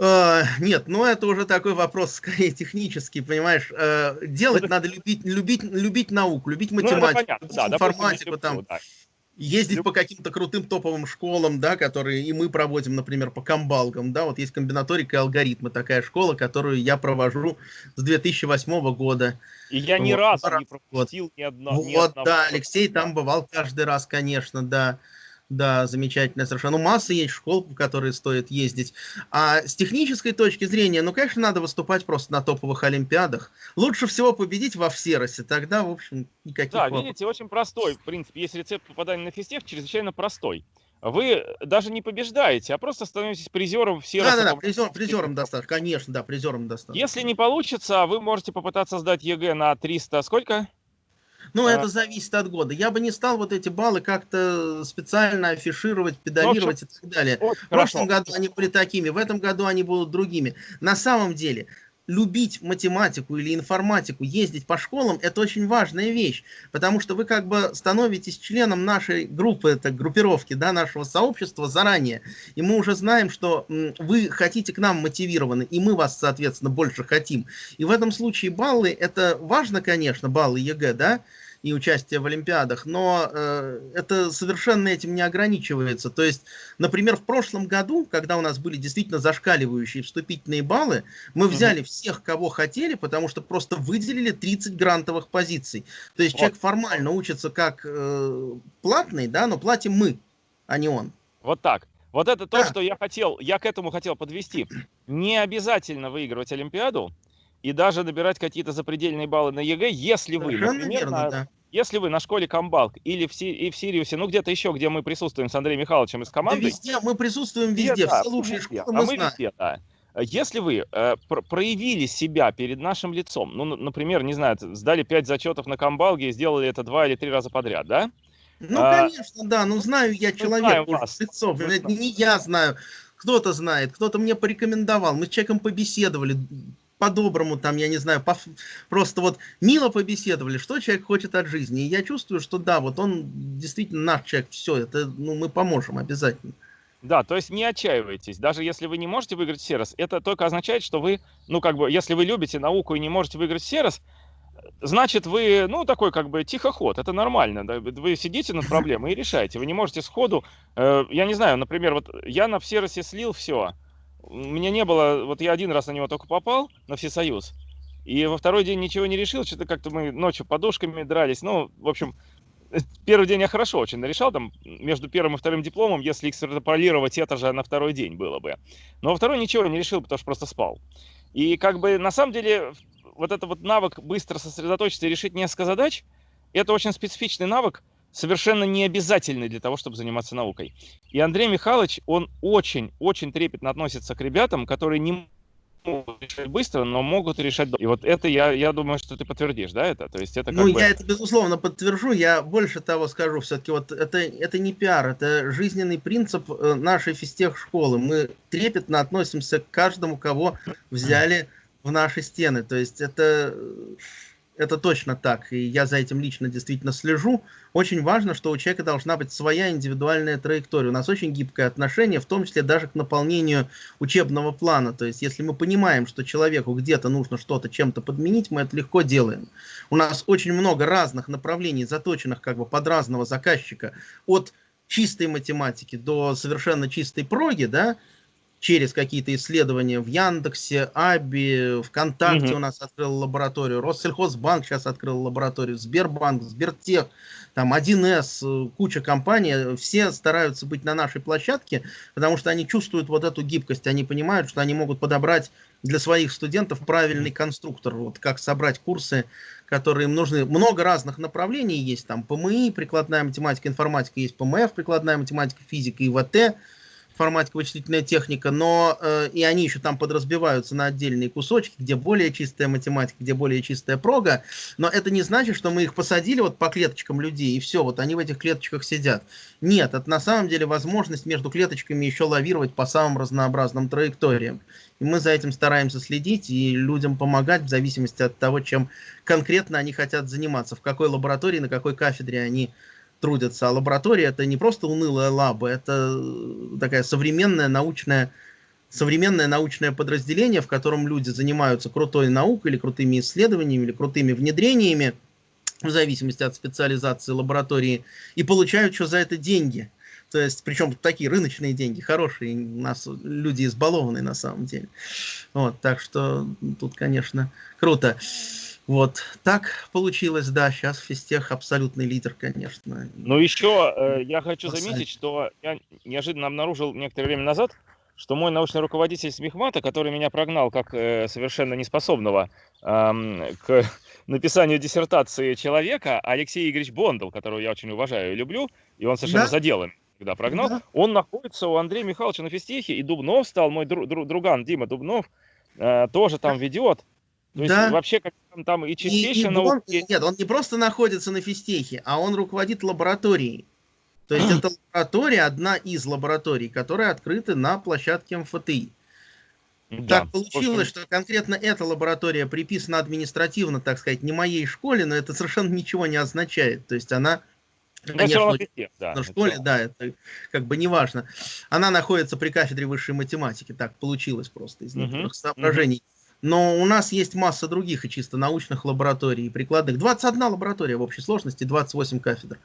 Uh, нет, ну это уже такой вопрос скорее технический, понимаешь. Uh, делать ну, надо любить, любить, любить науку, любить математику, ну, любить да, информатику. Допустим, там. Да. ездить Люб... по каким-то крутым топовым школам, да, которые и мы проводим, например, по комбалгам, да, вот есть комбинаторика и алгоритмы, такая школа, которую я провожу с 2008 года. И я ни вот, разу не пропустил вот. ни одного. Вот, ни одного. да, Алексей там бывал каждый раз, конечно, да. Да, замечательно совершенно. Ну, масса есть школ, в которые стоит ездить. А с технической точки зрения, ну, конечно, надо выступать просто на топовых олимпиадах. Лучше всего победить во всеросе, тогда, в общем, никаких Да, вопросов. видите, очень простой, в принципе, есть рецепт попадания на физтех, чрезвычайно простой. Вы даже не побеждаете, а просто становитесь призером все Да, да, да, призер, призером достаточно, конечно, да, призером достаточно. Если не получится, вы можете попытаться сдать ЕГЭ на 300, сколько? Ну, а... это зависит от года. Я бы не стал вот эти баллы как-то специально афишировать, педалировать ну, и так далее. Вот, в прошлом хорошо. году они были такими, в этом году они будут другими. На самом деле, любить математику или информатику, ездить по школам, это очень важная вещь, потому что вы как бы становитесь членом нашей группы, это группировки, да, нашего сообщества заранее, и мы уже знаем, что вы хотите к нам мотивированы, и мы вас, соответственно, больше хотим. И в этом случае баллы, это важно, конечно, баллы ЕГЭ, да, и участие в Олимпиадах, но э, это совершенно этим не ограничивается. То есть, например, в прошлом году, когда у нас были действительно зашкаливающие вступительные баллы, мы взяли mm-hmm. всех, кого хотели, потому что просто выделили 30 грантовых позиций. То есть вот. человек формально учится как э, платный, да, но платим мы, а не он. Вот так. Вот это то, да. что я хотел, я к этому хотел подвести. Не обязательно выигрывать Олимпиаду, и даже набирать какие-то запредельные баллы на ЕГЭ, если вы, например, верно, на, да. если вы на школе Камбалк или в, и в Сириусе, ну где-то еще, где мы присутствуем с Андреем Михайловичем из команды. Да везде, мы присутствуем везде, везде все лучшие везде, школы мы, а мы знаем. Везде, да. Если вы э, пр проявили себя перед нашим лицом, ну, например, не знаю, сдали 5 зачетов на Камбалге и сделали это два или три раза подряд, да? Ну, а, конечно, да, ну знаю я человек, лицом, это не я знаю, кто-то знает, кто-то мне порекомендовал, мы с человеком побеседовали, по-доброму, там, я не знаю, по, просто вот мило побеседовали, что человек хочет от жизни. И я чувствую, что да, вот он действительно наш человек, все, это, ну, мы поможем обязательно. Да, то есть не отчаивайтесь. Даже если вы не можете выиграть Серос, это только означает, что вы, ну, как бы, если вы любите науку и не можете выиграть Серос, значит, вы, ну, такой, как бы, тихоход. Это нормально. Да? Вы сидите над проблемой и решаете. Вы не можете сходу, э, я не знаю, например, вот я на Серосе слил все, у меня не было, вот я один раз на него только попал, на Всесоюз, и во второй день ничего не решил, что-то как-то мы ночью подушками дрались, ну, в общем, <laughs> первый день я хорошо очень нарешал, там, между первым и вторым дипломом, если экстраполировать это же на второй день было бы. Но во второй ничего не решил, потому что просто спал. И как бы на самом деле вот этот вот навык быстро сосредоточиться и решить несколько задач, это очень специфичный навык, совершенно не обязательный для того, чтобы заниматься наукой. И Андрей Михайлович, он очень-очень трепетно относится к ребятам, которые не могут решать быстро, но могут решать... И вот это я, я думаю, что ты подтвердишь, да, это? То есть это ну, бы... я это безусловно подтвержу. Я больше того скажу, все-таки вот это, это не пиар, это жизненный принцип э, нашей физтех школы. Мы трепетно относимся к каждому, кого взяли в наши стены. То есть это это точно так, и я за этим лично действительно слежу. Очень важно, что у человека должна быть своя индивидуальная траектория. У нас очень гибкое отношение, в том числе даже к наполнению учебного плана. То есть, если мы понимаем, что человеку где-то нужно что-то чем-то подменить, мы это легко делаем. У нас очень много разных направлений, заточенных как бы под разного заказчика, от чистой математики до совершенно чистой проги, да, через какие-то исследования в Яндексе, Аби, ВКонтакте угу. у нас открыл лабораторию, Россельхозбанк сейчас открыл лабораторию, Сбербанк, Сбертех, там 1С, э, куча компаний, все стараются быть на нашей площадке, потому что они чувствуют вот эту гибкость, они понимают, что они могут подобрать для своих студентов правильный конструктор, вот как собрать курсы, которые им нужны. Много разных направлений есть, там ПМИ, прикладная математика, информатика, есть ПМФ, прикладная математика, физика, ИВТ, информатика, вычислительная техника, но э, и они еще там подразбиваются на отдельные кусочки, где более чистая математика, где более чистая прога, но это не значит, что мы их посадили вот по клеточкам людей, и все, вот они в этих клеточках сидят. Нет, это на самом деле возможность между клеточками еще лавировать по самым разнообразным траекториям. И мы за этим стараемся следить и людям помогать в зависимости от того, чем конкретно они хотят заниматься, в какой лаборатории, на какой кафедре они трудятся. А лаборатория это не просто унылая лаба, это э, такая современная научная современное научное подразделение, в котором люди занимаются крутой наукой или крутыми исследованиями или крутыми внедрениями в зависимости от специализации лаборатории, и получают что за это деньги. То есть, причем такие рыночные деньги, хорошие, у нас люди избалованные на самом деле. Вот, так что тут, конечно, круто. Вот так получилось, да, сейчас физтех абсолютный лидер, конечно. Ну еще э, я хочу заметить, что я неожиданно обнаружил некоторое время назад, что мой научный руководитель Смехмата, который меня прогнал как э, совершенно неспособного э, к <laughs> написанию диссертации человека, Алексей Игоревич Бондал, которого я очень уважаю и люблю, и он совершенно да? за делом когда прогнал, да. он находится у Андрея Михайловича на физтехе, и Дубнов стал, мой друг, друг, друган Дима Дубнов, э, тоже там ведет. То да. есть вообще как там, там и. И, и он, нет, он не просто находится на физтехе, а он руководит лабораторией. То есть <gasps> это лаборатория, одна из лабораторий, которые открыты на площадке МФТИ. Да, так получилось, что конкретно эта лаборатория приписана административно, так сказать, не моей школе, но это совершенно ничего не означает. То есть она ну, Конечно, везде, да, на школе, да, это как бы не важно. Она находится при кафедре высшей математики, так получилось просто из некоторых uh-huh, соображений. Uh-huh. Но у нас есть масса других и чисто научных лабораторий и прикладных. 21 лаборатория в общей сложности, 28 кафедр.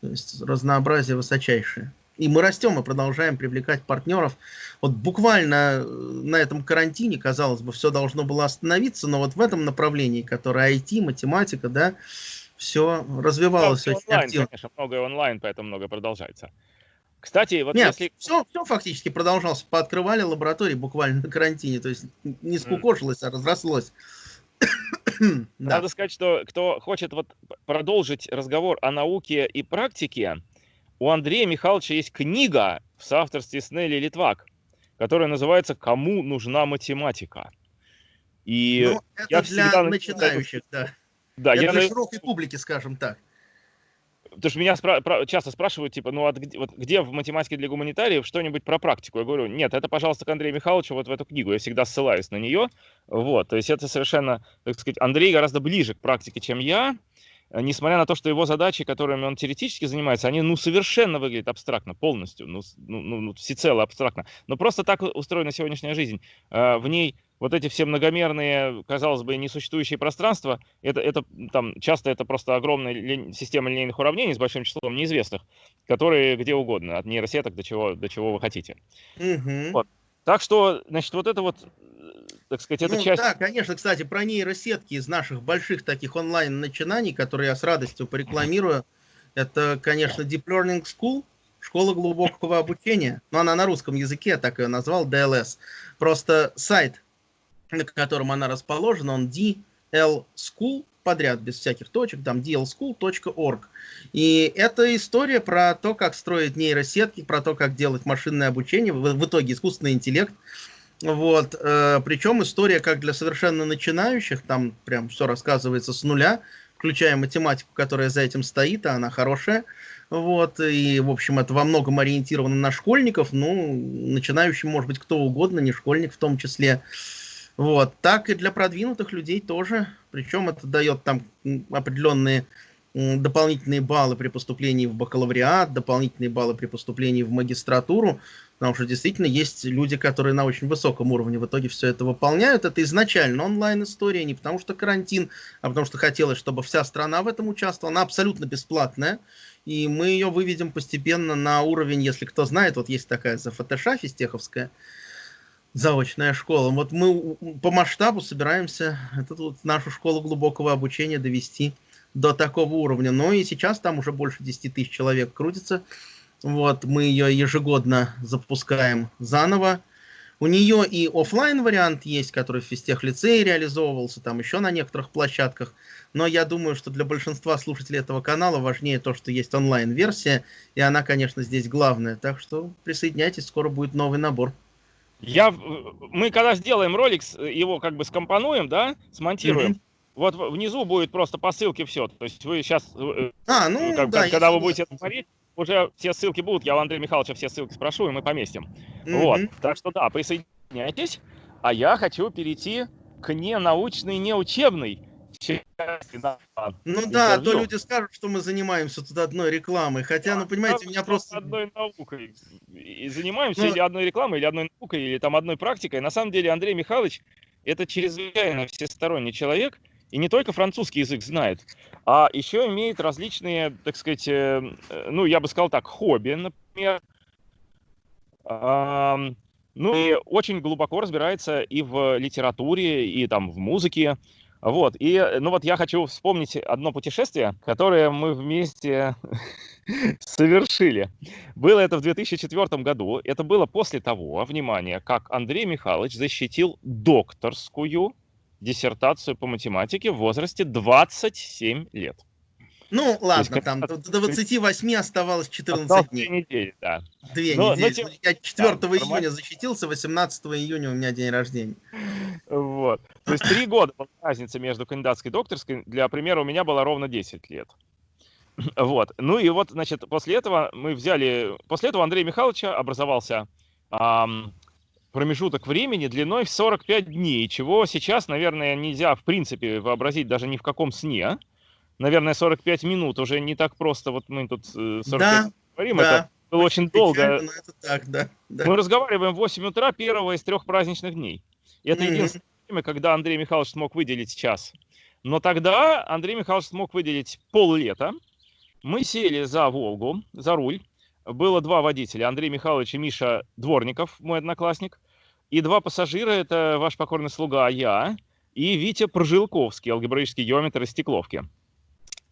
То есть разнообразие высочайшее. И мы растем и продолжаем привлекать партнеров. Вот буквально э, на этом карантине, казалось бы, все должно было остановиться, но вот в этом направлении, которое IT, математика, да, все развивалось да, очень онлайн, активно. Конечно, многое онлайн, поэтому многое продолжается. Кстати, вот Нет, если... все, все фактически продолжалось. Пооткрывали лаборатории буквально на карантине. То есть не скукожилось, mm. а разрослось. <coughs> Надо сказать, что кто хочет вот продолжить разговор о науке и практике, у Андрея Михайловича есть книга в соавторстве с Нелли Литвак, которая называется «Кому нужна математика?». И ну, это я для начинающих, да. Да, я для на... широкой публики, скажем так. Потому что меня спра- часто спрашивают, типа, ну где, вот где в математике для гуманитариев что-нибудь про практику? Я говорю, нет, это, пожалуйста, к Андрею Михайловичу вот в эту книгу. Я всегда ссылаюсь на нее. Вот, то есть это совершенно, так сказать, Андрей гораздо ближе к практике, чем я. Э, несмотря на то, что его задачи, которыми он теоретически занимается, они ну совершенно выглядят абстрактно, полностью, ну, ну, ну, ну всецело абстрактно. Но просто так устроена сегодняшняя жизнь. Э, в ней вот эти все многомерные, казалось бы, несуществующие пространства, это, это там часто это просто огромная ли, система линейных уравнений с большим числом неизвестных, которые где угодно, от нейросеток до чего, до чего вы хотите. Угу. Вот. Так что, значит, вот это вот, так сказать, эта ну, часть... Да, конечно, кстати, про нейросетки из наших больших таких онлайн-начинаний, которые я с радостью порекламирую, это, конечно, Deep Learning School, школа глубокого обучения, но она на русском языке, я так ее назвал, DLS. Просто сайт на котором она расположена, он DL School подряд, без всяких точек, там dlschool.org. И это история про то, как строить нейросетки, про то, как делать машинное обучение, в, в итоге искусственный интеллект. Вот, э, причем история как для совершенно начинающих, там прям все рассказывается с нуля, включая математику, которая за этим стоит, а она хорошая. Вот, и, в общем, это во многом ориентировано на школьников, ну, начинающим может быть кто угодно, не школьник в том числе. Вот. Так и для продвинутых людей тоже. Причем это дает там определенные дополнительные баллы при поступлении в бакалавриат, дополнительные баллы при поступлении в магистратуру, потому что действительно есть люди, которые на очень высоком уровне в итоге все это выполняют. Это изначально онлайн-история, не потому что карантин, а потому что хотелось, чтобы вся страна в этом участвовала. Она абсолютно бесплатная, и мы ее выведем постепенно на уровень, если кто знает, вот есть такая ЗФТШ физтеховская, заочная школа. Вот мы по масштабу собираемся эту вот нашу школу глубокого обучения довести до такого уровня. Но и сейчас там уже больше 10 тысяч человек крутится. Вот, мы ее ежегодно запускаем заново. У нее и офлайн вариант есть, который в физтех лицее реализовывался, там еще на некоторых площадках. Но я думаю, что для большинства слушателей этого канала важнее то, что есть онлайн-версия, и она, конечно, здесь главная. Так что присоединяйтесь, скоро будет новый набор. Я, мы когда сделаем ролик, его как бы скомпонуем, да, смонтируем, mm-hmm. вот внизу будет просто по ссылке все. То есть вы сейчас, э, а, ну, как, да, когда вы будете это смотреть, уже все ссылки будут. Я у Андрея Михайловича все ссылки спрошу, и мы поместим. Mm-hmm. Вот. Так что да, присоединяйтесь. А я хочу перейти к ненаучной, неучебной ну да, а то люди скажут, что мы занимаемся тут одной рекламой. Хотя, ну понимаете, меня просто... Одной наукой. И занимаемся ну... или одной рекламой, или одной наукой, или там одной практикой. На самом деле Андрей Михайлович это чрезвычайно всесторонний человек. и не только французский язык знает, а еще имеет различные, так сказать, э, ну, я бы сказал так, хобби, например. Ну, и очень глубоко разбирается и в литературе, и там в музыке. Вот, и, ну вот я хочу вспомнить одно путешествие, которое мы вместе <laughs> совершили. Было это в 2004 году. Это было после того, внимание, как Андрей Михайлович защитил докторскую диссертацию по математике в возрасте 27 лет. Ну, ладно, есть, там до 28 оставалось 14 осталось дней. Две недели, да. Две но, недели. Но, я 4 да, июня защитился, 18 июня у меня день рождения. Вот. То есть три года разница между кандидатской и докторской. Для примера, у меня было ровно 10 лет. <laughs> Вот. Ну и вот, значит, после этого мы взяли... После этого Андрея Михайловича образовался ам, промежуток времени длиной в 45 дней, чего сейчас, наверное, нельзя в принципе вообразить даже ни в каком сне наверное, 45 минут. Уже не так просто. Вот мы тут 45 э, да, говорим. Да. Это было очень, очень долго. это так, да, да. Мы разговариваем в 8 утра первого из трех праздничных дней. И это mm-hmm. единственное время, когда Андрей Михайлович смог выделить час. Но тогда Андрей Михайлович смог выделить пол-лета. Мы сели за Волгу, за руль. Было два водителя, Андрей Михайлович и Миша Дворников, мой одноклассник. И два пассажира, это ваш покорный слуга, я, и Витя Прожилковский, алгебраический геометр из Стекловки.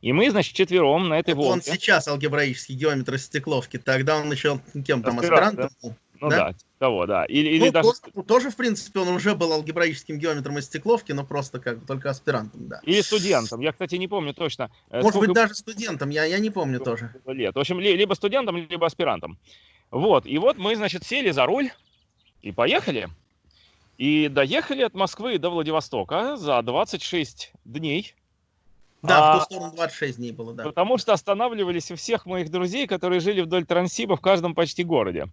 И мы, значит, четвером на этой волне. Он сейчас алгебраический геометр из стекловки, тогда он еще кем там, аспирантом да? был? Ну да, да того, да. Или, или ну, даже... тоже, тоже, в принципе, он уже был алгебраическим геометром из стекловки, но просто как бы только аспирантом, да. Или студентом. Я, кстати, не помню точно. Э, Может сколько... быть, даже студентом, я, я не помню тоже. Лет. В общем, либо студентом, либо аспирантом. Вот, и вот мы, значит, сели за руль и поехали. И доехали от Москвы до Владивостока за 26 дней да, а, в ту сторону 26 дней было, да. Потому что останавливались у всех моих друзей, которые жили вдоль Транссиба в каждом почти городе.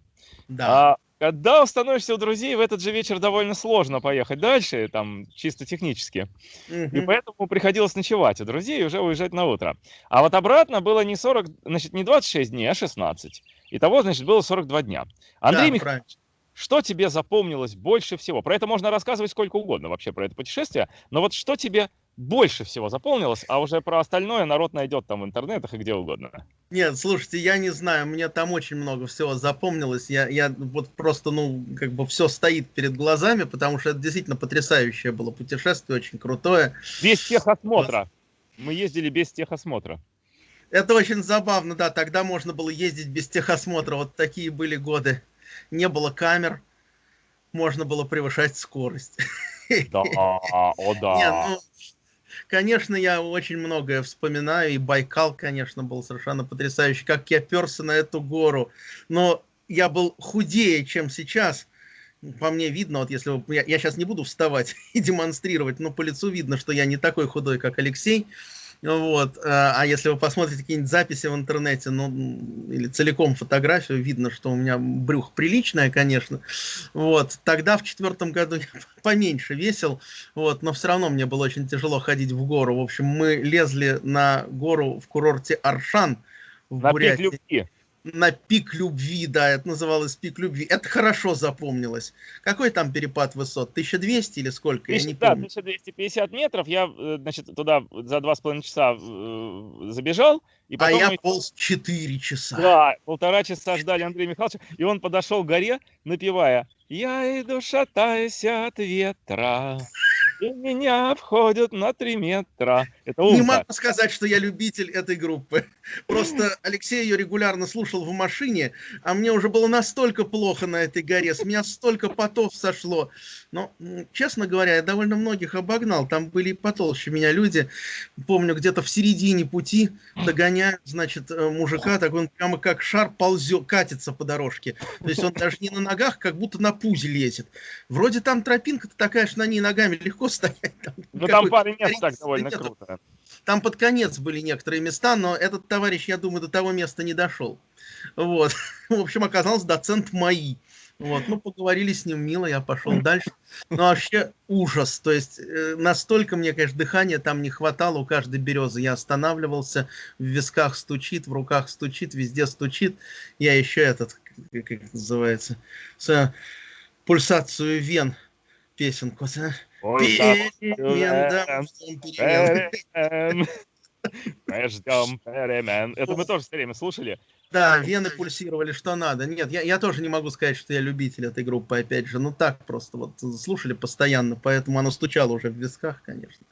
Да. А, когда становишься у друзей, в этот же вечер довольно сложно поехать дальше, там, чисто технически. Угу. И поэтому приходилось ночевать у друзей и уже уезжать на утро. А вот обратно было не 40, значит, не 26 дней, а 16. Итого, значит, было 42 дня. Андрей да, Михайлович, что тебе запомнилось больше всего? Про это можно рассказывать сколько угодно вообще, про это путешествие. Но вот что тебе больше всего запомнилось, а уже про остальное народ найдет там в интернетах и где угодно. Нет, слушайте, я не знаю, мне там очень много всего запомнилось. Я, я вот просто, ну, как бы все стоит перед глазами, потому что это действительно потрясающее было путешествие, очень крутое. Без техосмотра. Мы ездили без техосмотра. Это очень забавно, да, тогда можно было ездить без техосмотра, вот такие были годы. Не было камер, можно было превышать скорость. Да, о да. <laughs> Не, ну, конечно, я очень многое вспоминаю, и Байкал, конечно, был совершенно потрясающий, как я перся на эту гору, но я был худее, чем сейчас, по мне видно, вот если вы, я, я сейчас не буду вставать <laughs> и демонстрировать, но по лицу видно, что я не такой худой, как Алексей, вот. Э, а если вы посмотрите какие-нибудь записи в интернете, ну, или целиком фотографию, видно, что у меня брюх приличное, конечно. Вот. Тогда в четвертом году я <laughs> поменьше весил, вот, но все равно мне было очень тяжело ходить в гору. В общем, мы лезли на гору в курорте Аршан в на Бурятии на пик любви, да, это называлось пик любви. Это хорошо запомнилось. Какой там перепад высот? 1200 или сколько? 1000, я не да, помню. 1250 метров. Я, э, значит, туда за два с половиной часа э, забежал. И а потом а я мы... полз 4 часа. Да, полтора часа ждали Андрея Михайловича, и он подошел к горе, напевая «Я иду шатаясь от ветра». И меня обходят на три метра. Это. Не могу сказать, что я любитель этой группы. Просто Алексей ее регулярно слушал в машине, а мне уже было настолько плохо на этой горе, с меня столько потов сошло. Но, честно говоря, я довольно многих обогнал. Там были потолще меня люди. Помню, где-то в середине пути догоняют, значит, э, мужика, так он прямо как шар ползет, катится по дорожке. То есть он даже не на ногах, как будто на пузе лезет. Вроде там тропинка-то такая, что на ней ногами легко стоять. <laughs> Там, ну там пару мест так довольно нет. круто. Там под конец были некоторые места, но этот товарищ, я думаю, до того места не дошел. Вот. <laughs> В общем, оказался доцент МАИ. Вот, ну, поговорили с ним мило, я пошел дальше. Но ну, вообще ужас. То есть, э, настолько мне, конечно, дыхания там не хватало у каждой березы. Я останавливался, в висках стучит, в руках стучит, везде стучит. Я еще этот, как это называется, с, пульсацию вен песенку. Мы ждем <laughs> перемен. Это мы тоже все время слушали. Да, вены пульсировали, что надо. Нет, я, я тоже не могу сказать, что я любитель этой группы, опять же. Ну так просто вот слушали постоянно, поэтому оно стучало уже в висках, конечно.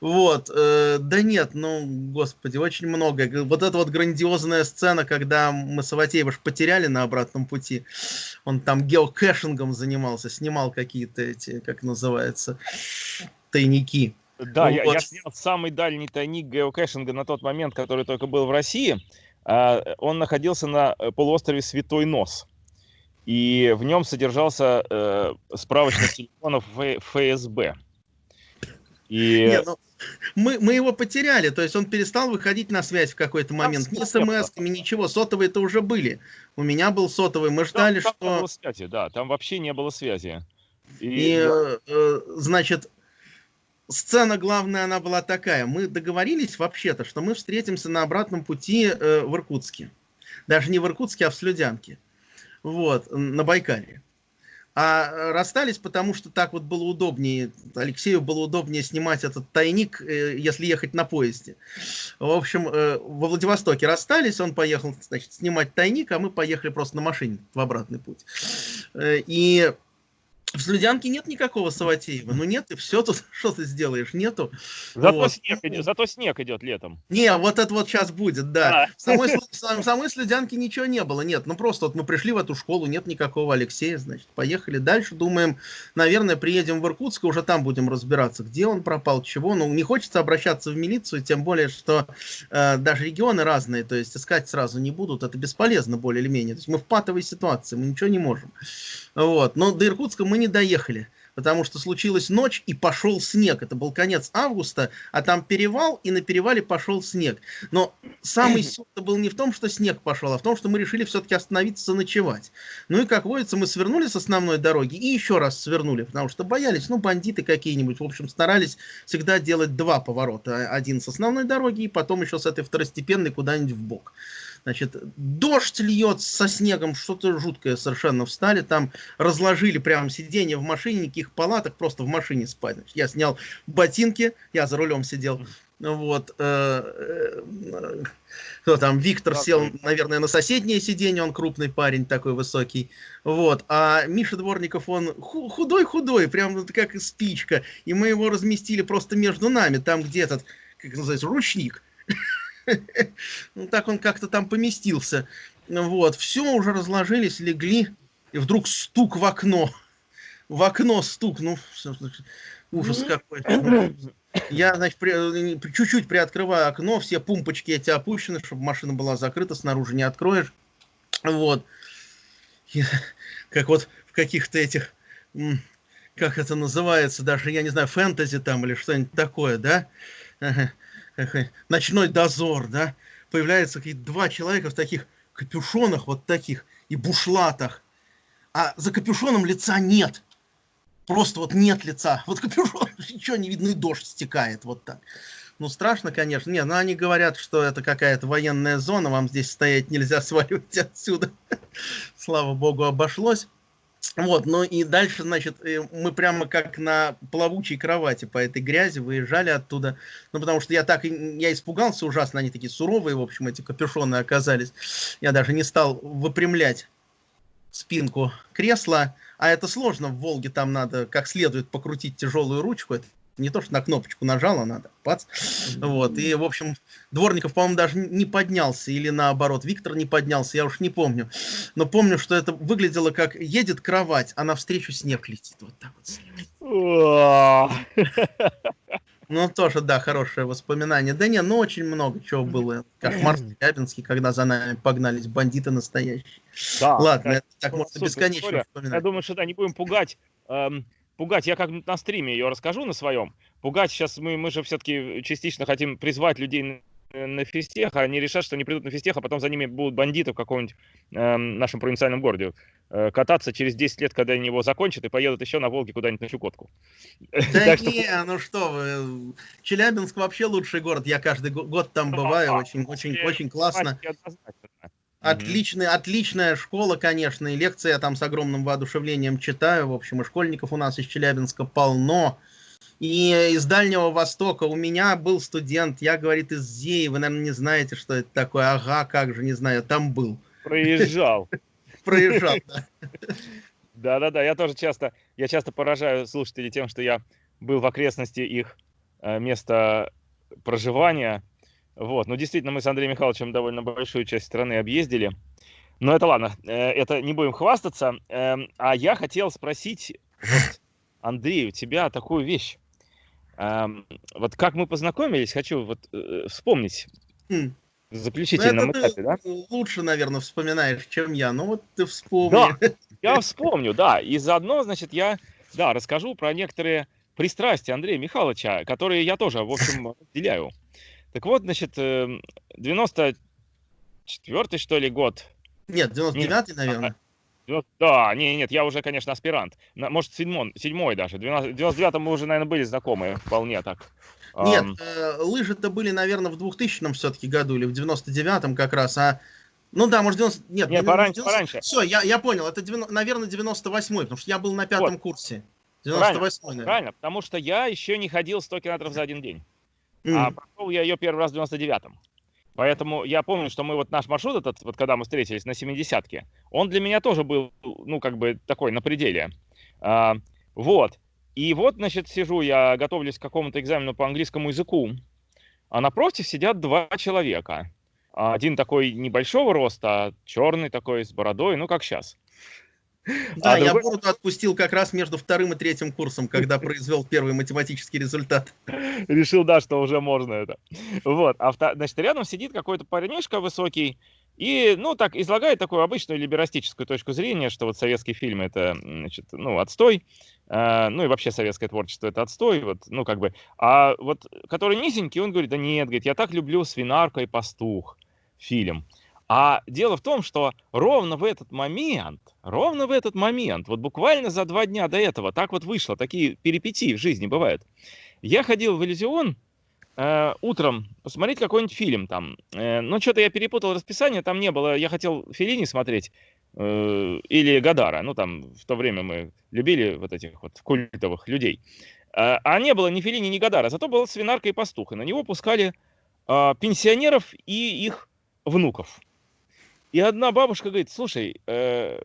Вот, э, да нет, ну, господи, очень много. Вот эта вот грандиозная сцена, когда мы Саватеева потеряли на обратном пути, он там геокэшингом занимался, снимал какие-то эти, как называется, тайники. Да, ну, я, вот. я снял самый дальний тайник геокэшинга на тот момент, который только был в России. А, он находился на э, полуострове Святой Нос. И в нем содержался э, справочник телефонов ФСБ. И... Не, ну, мы, мы его потеряли, то есть он перестал выходить на связь в какой-то момент. Ни смс-ками, ничего, сотовые-то уже были. У меня был сотовый, мы ждали, там, там что... связи, да, там вообще не было связи. И, и э, значит, сцена главная, она была такая. Мы договорились вообще-то, что мы встретимся на обратном пути э, в Иркутске. Даже не в Иркутске, а в Слюдянке. Вот, на Байкале. А расстались, потому что так вот было удобнее. Алексею было удобнее снимать этот тайник, э, если ехать на поезде. В общем, э, во Владивостоке расстались, он поехал, значит, снимать тайник, а мы поехали просто на машине в обратный путь. Э, и в Слюдянке нет никакого Саватеева. Ну нет, и все тут, <laughs> что ты сделаешь, нету. Зато, вот. снег, идет, зато снег идет летом. Не, вот это вот сейчас будет, да. А. В, самой, в самой Слюдянке ничего не было, нет. Ну просто вот мы пришли в эту школу, нет никакого Алексея, значит, поехали дальше. Думаем, наверное, приедем в Иркутск, и уже там будем разбираться, где он пропал, чего. Ну, не хочется обращаться в милицию, тем более, что э, даже регионы разные, то есть искать сразу не будут, это бесполезно более или менее. То есть мы в патовой ситуации, мы ничего не можем. Вот. Но до Иркутска мы не доехали, потому что случилась ночь и пошел снег. Это был конец августа, а там перевал, и на перевале пошел снег. Но самый <clears throat> суть был не в том, что снег пошел, а в том, что мы решили все-таки остановиться ночевать. Ну и, как водится, мы свернули с основной дороги и еще раз свернули, потому что боялись, ну, бандиты какие-нибудь. В общем, старались всегда делать два поворота. Один с основной дороги, и потом еще с этой второстепенной куда-нибудь в бок. Значит, дождь льет со снегом, что-то жуткое совершенно встали, там разложили прямо сиденье в машине, никаких палаток, просто в машине спать. Значит, я снял ботинки, я за рулем сидел, вот, э, э, кто там, Виктор сел, наверное, на соседнее сиденье, он крупный парень, такой высокий, вот, а Миша Дворников, он худой-худой, прям как спичка, и мы его разместили просто между нами, там где этот, как называется, ручник, <laughs> ну, так он как-то там поместился. Вот, все, уже разложились, легли, и вдруг стук в окно. В окно стук, ну, ужас какой. <clears throat> Я, значит, при, чуть-чуть приоткрываю окно, все пумпочки эти опущены, чтобы машина была закрыта, снаружи не откроешь. Вот. И, <laughs> как вот в каких-то этих, как это называется, даже, я не знаю, фэнтези там или что-нибудь такое, да? <laughs> ночной дозор, да, появляются какие-то два человека в таких капюшонах вот таких и бушлатах, а за капюшоном лица нет. Просто вот нет лица. <laughs> Вот капюшон, <laughs> ничего не видно, и дождь стекает вот так. Ну, страшно, конечно. Не, но ну, они говорят, что это какая-то военная зона, вам здесь стоять нельзя, сваливать отсюда. Слава богу, обошлось. Вот, ну и дальше, значит, э, мы прямо как на плавучей кровати по этой грязи выезжали оттуда. Ну, потому что я так, я испугался ужасно, они такие суровые, в общем, эти капюшоны оказались. Я даже не стал выпрямлять спинку кресла, а это сложно, в Волге там надо как следует покрутить тяжелую ручку, это не то, что на кнопочку нажала, надо, пац. Вот, и, в общем, Дворников, по-моему, даже не поднялся, или наоборот, Виктор не поднялся, я уж не помню. Но помню, что это выглядело как едет кровать, а навстречу снег летит. Вот так вот Ну, тоже, да, хорошее воспоминание. Да не, ну очень много чего было. Кошмар Челябинский, когда за нами погнались бандиты настоящие. Да, Ладно, это так можно бесконечно вспоминать. Я думаю, что да, не будем пугать эм, пугать, я как на стриме ее расскажу на своем, пугать сейчас мы, мы же все-таки частично хотим призвать людей на, физтех, а они решат, что они придут на физтех, а потом за ними будут бандиты в каком-нибудь э, нашем провинциальном городе э, кататься через 10 лет, когда они его закончат, и поедут еще на Волге куда-нибудь на Чукотку. Да <laughs> не, ну что вы, Челябинск вообще лучший город, я каждый год там бываю, очень, очень, очень классно. Отличный, отличная школа, конечно, и лекции я там с огромным воодушевлением читаю. В общем, и школьников у нас из Челябинска полно. И из Дальнего Востока у меня был студент, я, говорит, из Зеи, вы, наверное, не знаете, что это такое. Ага, как же, не знаю, там был. Проезжал. <laughs> Проезжал, да. Да-да-да, я тоже часто, я часто поражаю слушателей тем, что я был в окрестности их э, места проживания. Вот, ну действительно, мы с Андреем Михайловичем довольно большую часть страны объездили. Но это ладно, э, это не будем хвастаться. Эм, а я хотел спросить, вот, Андрей, у тебя такую вещь. Эм, вот как мы познакомились, хочу вот э, вспомнить. Хм. В заключительном ну, этапе, да? Лучше, наверное, вспоминаешь, чем я. Ну вот ты вспомни. Да, я вспомню, да. И заодно, значит, я, да, расскажу про некоторые пристрастия Андрея Михайловича, которые я тоже, в общем, <laughs> разделяю. Так вот, значит, 94-й, эм, что ли, год. Нет, 99-й, наверное. Да, нет, нет, я уже, конечно, аспирант. Может, седьмой, седьмой даже. В 99-м мы уже, наверное, были знакомы вполне так. Нет, э, лыжи-то были, наверное, в 2000-м все-таки году или в 99-м как раз, а... Ну да, может, 90... Нет, Нет пораньше, 90... пораньше. Все, я, я понял, это, 90... наверное, 98-й, потому что я был на пятом вот. курсе. 98 правильно, правильно, потому что я еще не ходил 100 километров за один день. Mm. А прошел я ее первый раз в 99-м. Поэтому я помню, что мы вот наш маршрут этот, вот когда мы встретились на 70-ке, он для меня тоже был, ну, как бы такой, на пределе. А, вот. И вот, значит, сижу, я готовлюсь к какому-то экзамену по английскому языку, а напротив сидят два человека. Один такой небольшого роста, черный такой, с бородой, ну, как сейчас. Да, а я другой... бороду отпустил как раз между вторым и третьим курсом, когда произвел первый математический результат. Решил, да, что уже можно это. Вот, а значит, рядом сидит какой-то парнишка высокий, и, ну, так, излагает такую обычную либерастическую точку зрения, что вот советские фильмы это, значит, ну, отстой, э, ну, и вообще советское творчество это отстой, вот, ну, как бы. А вот, который низенький, он говорит, да нет, говорит, я так люблю «Свинарка и пастух» фильм. А дело в том, что ровно в этот момент, ровно в этот момент, вот буквально за два дня до этого, так вот вышло, такие перипетии в жизни бывают. Я ходил в иллюзион э, утром посмотреть какой-нибудь фильм там. Э, ну, что-то я перепутал расписание, там не было. Я хотел Филини смотреть э, или Гадара. Ну, там в то время мы любили вот этих вот культовых людей. Э, а не было ни Филини, ни Гадара, зато была свинарка и пастух. И на него пускали э, пенсионеров и их внуков. И одна бабушка говорит, слушай, э,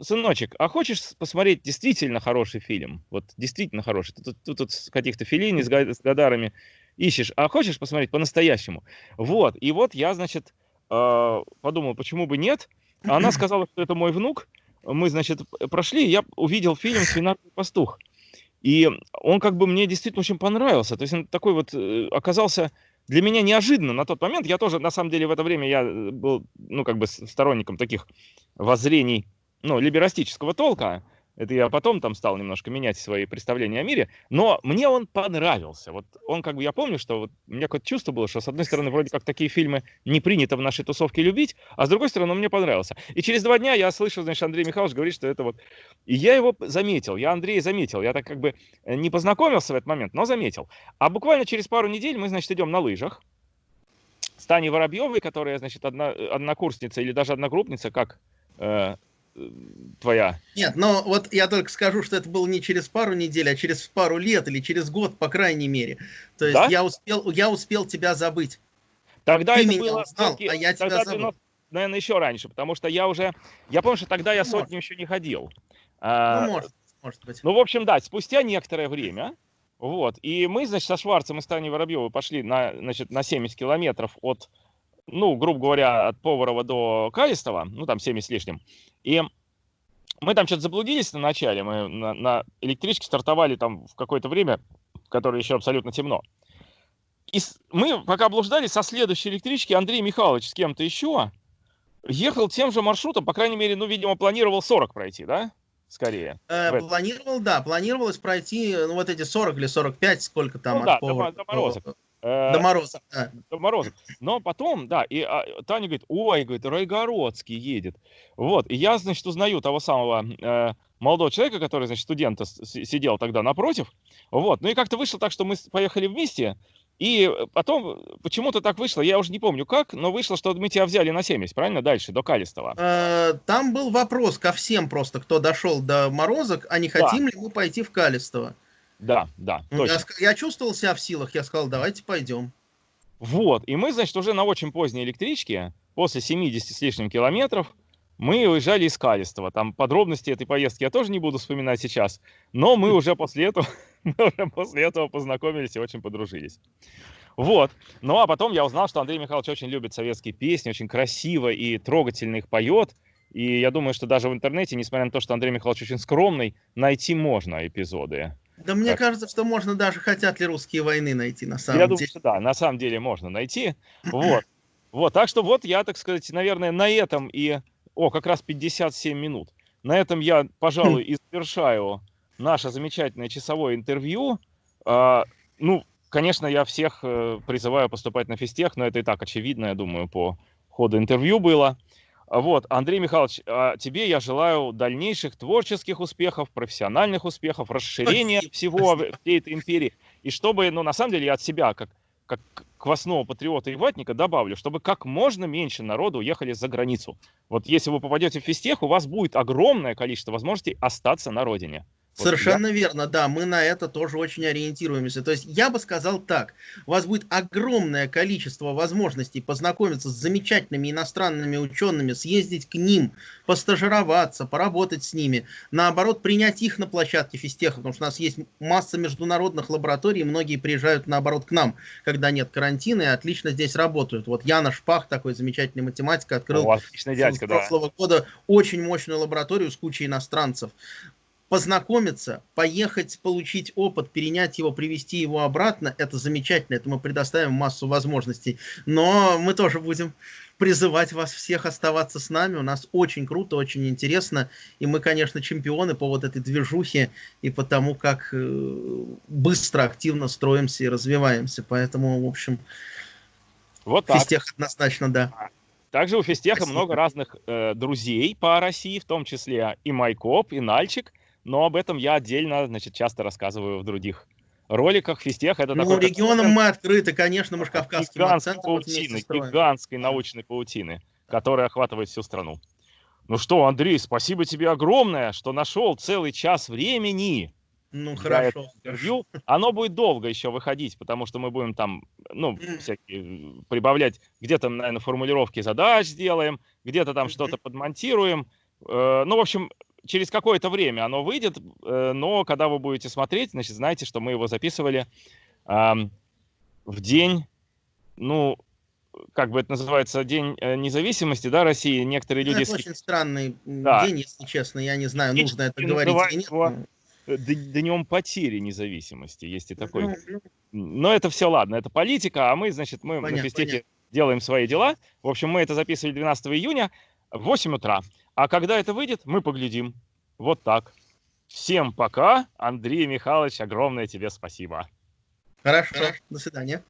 сыночек, а хочешь посмотреть действительно хороший фильм? Вот действительно хороший. Ты тут, тут, тут каких-то филини с, с Гадарами ищешь, а хочешь посмотреть по-настоящему? Вот, и вот я, значит, э, подумал, почему бы нет? Она сказала, что это мой внук. Мы, значит, прошли, я увидел фильм «Свинарный пастух». И он как бы мне действительно очень понравился. То есть он такой вот э, оказался для меня неожиданно на тот момент. Я тоже, на самом деле, в это время я э, был, ну, как бы сторонником таких воззрений, ну, либерастического толка. Это я потом там стал немножко менять свои представления о мире, но мне он понравился. Вот он как бы, я помню, что вот у меня какое-то чувство было, что с одной стороны вроде как такие фильмы не принято в нашей тусовке любить, а с другой стороны он мне понравился. И через два дня я слышу, значит, Андрей Михайлович говорит, что это вот... И я его заметил, я Андрея заметил, я так как бы э, не познакомился в этот момент, но заметил. А буквально через пару недель мы, значит, идем на лыжах, с Таней Воробьевой, которая, значит, одна, однокурсница или даже одногруппница, как э, твоя. Нет, но вот я только скажу, что это было не через пару недель, а через пару лет или через год, по крайней мере. То есть да? я, успел, я успел тебя забыть. Тогда Ты это меня было... узнал, а я тебя забыл. 90, наверное, еще раньше, потому что я уже... Я помню, что тогда я сотню еще не ходил. Ну, а, может, может быть. Ну, в общем, да, спустя некоторое время, вот, и мы, значит, со Шварцем и Станей Воробьевой пошли на, значит, на 70 километров от ну, грубо говоря, от Поварова до Калистова, ну, там 70 с лишним. И мы там что-то заблудились на начале, мы на, на электричке стартовали там в какое-то время, которое еще абсолютно темно. И мы, пока блуждали, со следующей электрички Андрей Михайлович с кем-то еще ехал тем же маршрутом, по крайней мере, ну, видимо, планировал 40 пройти, да? Скорее. Э, планировал, да, планировалось пройти, ну, вот эти 40 или 45, сколько там ну, от да, Повара, до, до. Э, до Мороза. Да. До Мороза. Но потом, да, и а, Таня говорит, ой, говорит, Райгородский едет. Вот, и я, значит, узнаю того самого э, молодого человека, который, значит, студента сидел тогда напротив. Вот, ну и как-то вышло так, что мы поехали вместе, И потом почему-то так вышло, я уже не помню как, но вышло, что мы тебя взяли на 70, правильно, дальше, до Калистова. Э, там был вопрос ко всем просто, кто дошел до Морозок, а не хотим да. ли мы пойти в Калистово. Да, да, точно. Я, я чувствовал себя в силах, я сказал, давайте пойдем. Вот, и мы, значит, уже на очень поздней электричке, после 70 с лишним километров, мы уезжали из Калистова. Там подробности этой поездки я тоже не буду вспоминать сейчас, но мы уже после этого, <laughs> мы уже после этого познакомились и очень подружились. Вот. Ну а потом я узнал, что Андрей Михайлович очень любит советские песни, очень красиво и трогательно их поет. И я думаю, что даже в интернете, несмотря на то, что Андрей Михайлович очень скромный, найти можно эпизоды. Да мне так. кажется, что можно даже хотят ли русские войны найти на самом я деле. Я думаю, что да, на самом деле можно найти. <laughs> Вот. Вот, так что вот я, так сказать, наверное, на этом и... О, как раз 57 минут. На этом я, <laughs> пожалуй, и завершаю наше замечательное часовое интервью. А, ну, конечно, я всех э, призываю поступать на физтех, но это и так очевидно, я думаю, по ходу интервью было. Вот, Андрей Михайлович, а тебе я желаю дальнейших творческих успехов, профессиональных успехов, расширения Спасибо. всего всей этой империи. И чтобы, ну, на самом деле, я от себя, как, как квасного патриота и ватника, добавлю, чтобы как можно меньше народу уехали за границу. Вот если вы попадете в физтех, у вас будет огромное количество возможностей остаться на родине. Совершенно вот, верно, да, мы на это тоже очень ориентируемся. То есть я бы сказал так, у вас будет огромное количество возможностей познакомиться с замечательными иностранными учеными, съездить к ним, постажироваться, поработать с ними, наоборот, принять их на площадке физтеха, потому что у нас есть масса международных лабораторий, многие приезжают, наоборот, к нам, когда нет карантина, и отлично здесь работают. Вот Яна Шпах, такой замечательный математик, открыл О, дядька, с прошлого да. года очень мощную лабораторию с кучей иностранцев познакомиться, поехать, получить опыт, перенять его, привести его обратно, это замечательно, это мы предоставим массу возможностей. Но мы тоже будем призывать вас всех оставаться с нами. У нас очень круто, очень интересно. И мы, конечно, чемпионы по вот этой движухе и по тому, как э, быстро, активно строимся и развиваемся. Поэтому, в общем, вот так. физтех однозначно, да. Также у физтеха Спасибо. много разных э, друзей по России, в том числе и Майкоп, и Нальчик – но об этом я отдельно, значит, часто рассказываю в других роликах. Физтех это ну, такой... регионом мы открыты, конечно, мы же кавказским гигантской паутины, гигантской научной паутины, которая охватывает всю страну. Ну что, Андрей, спасибо тебе огромное, что нашел целый час времени. Ну, хорошо. Интервью. Оно будет долго еще выходить, потому что мы будем там, ну, всякие, прибавлять, где-то, наверное, формулировки задач сделаем, где-то там что-то подмонтируем. Э, ну, в общем, через какое-то время оно выйдет, э, но когда вы будете смотреть, значит, знаете, что мы его записывали в день, ну, как бы это называется, День э, независимости, да, России. Некоторые ну, люди... Это очень странный да. день, если честно, я не знаю, нужно это говорить или нет. Его днем потери независимости, есть и такой. Ну, ну. Но это все ладно, это политика, а мы, значит, мы понятно, на физтехе делаем свои дела. В общем, мы это записывали 12 июня в 8 утра. А когда это выйдет, мы поглядим. Вот так. Всем пока. Андрей Михайлович, огромное тебе спасибо. Хорошо. До свидания.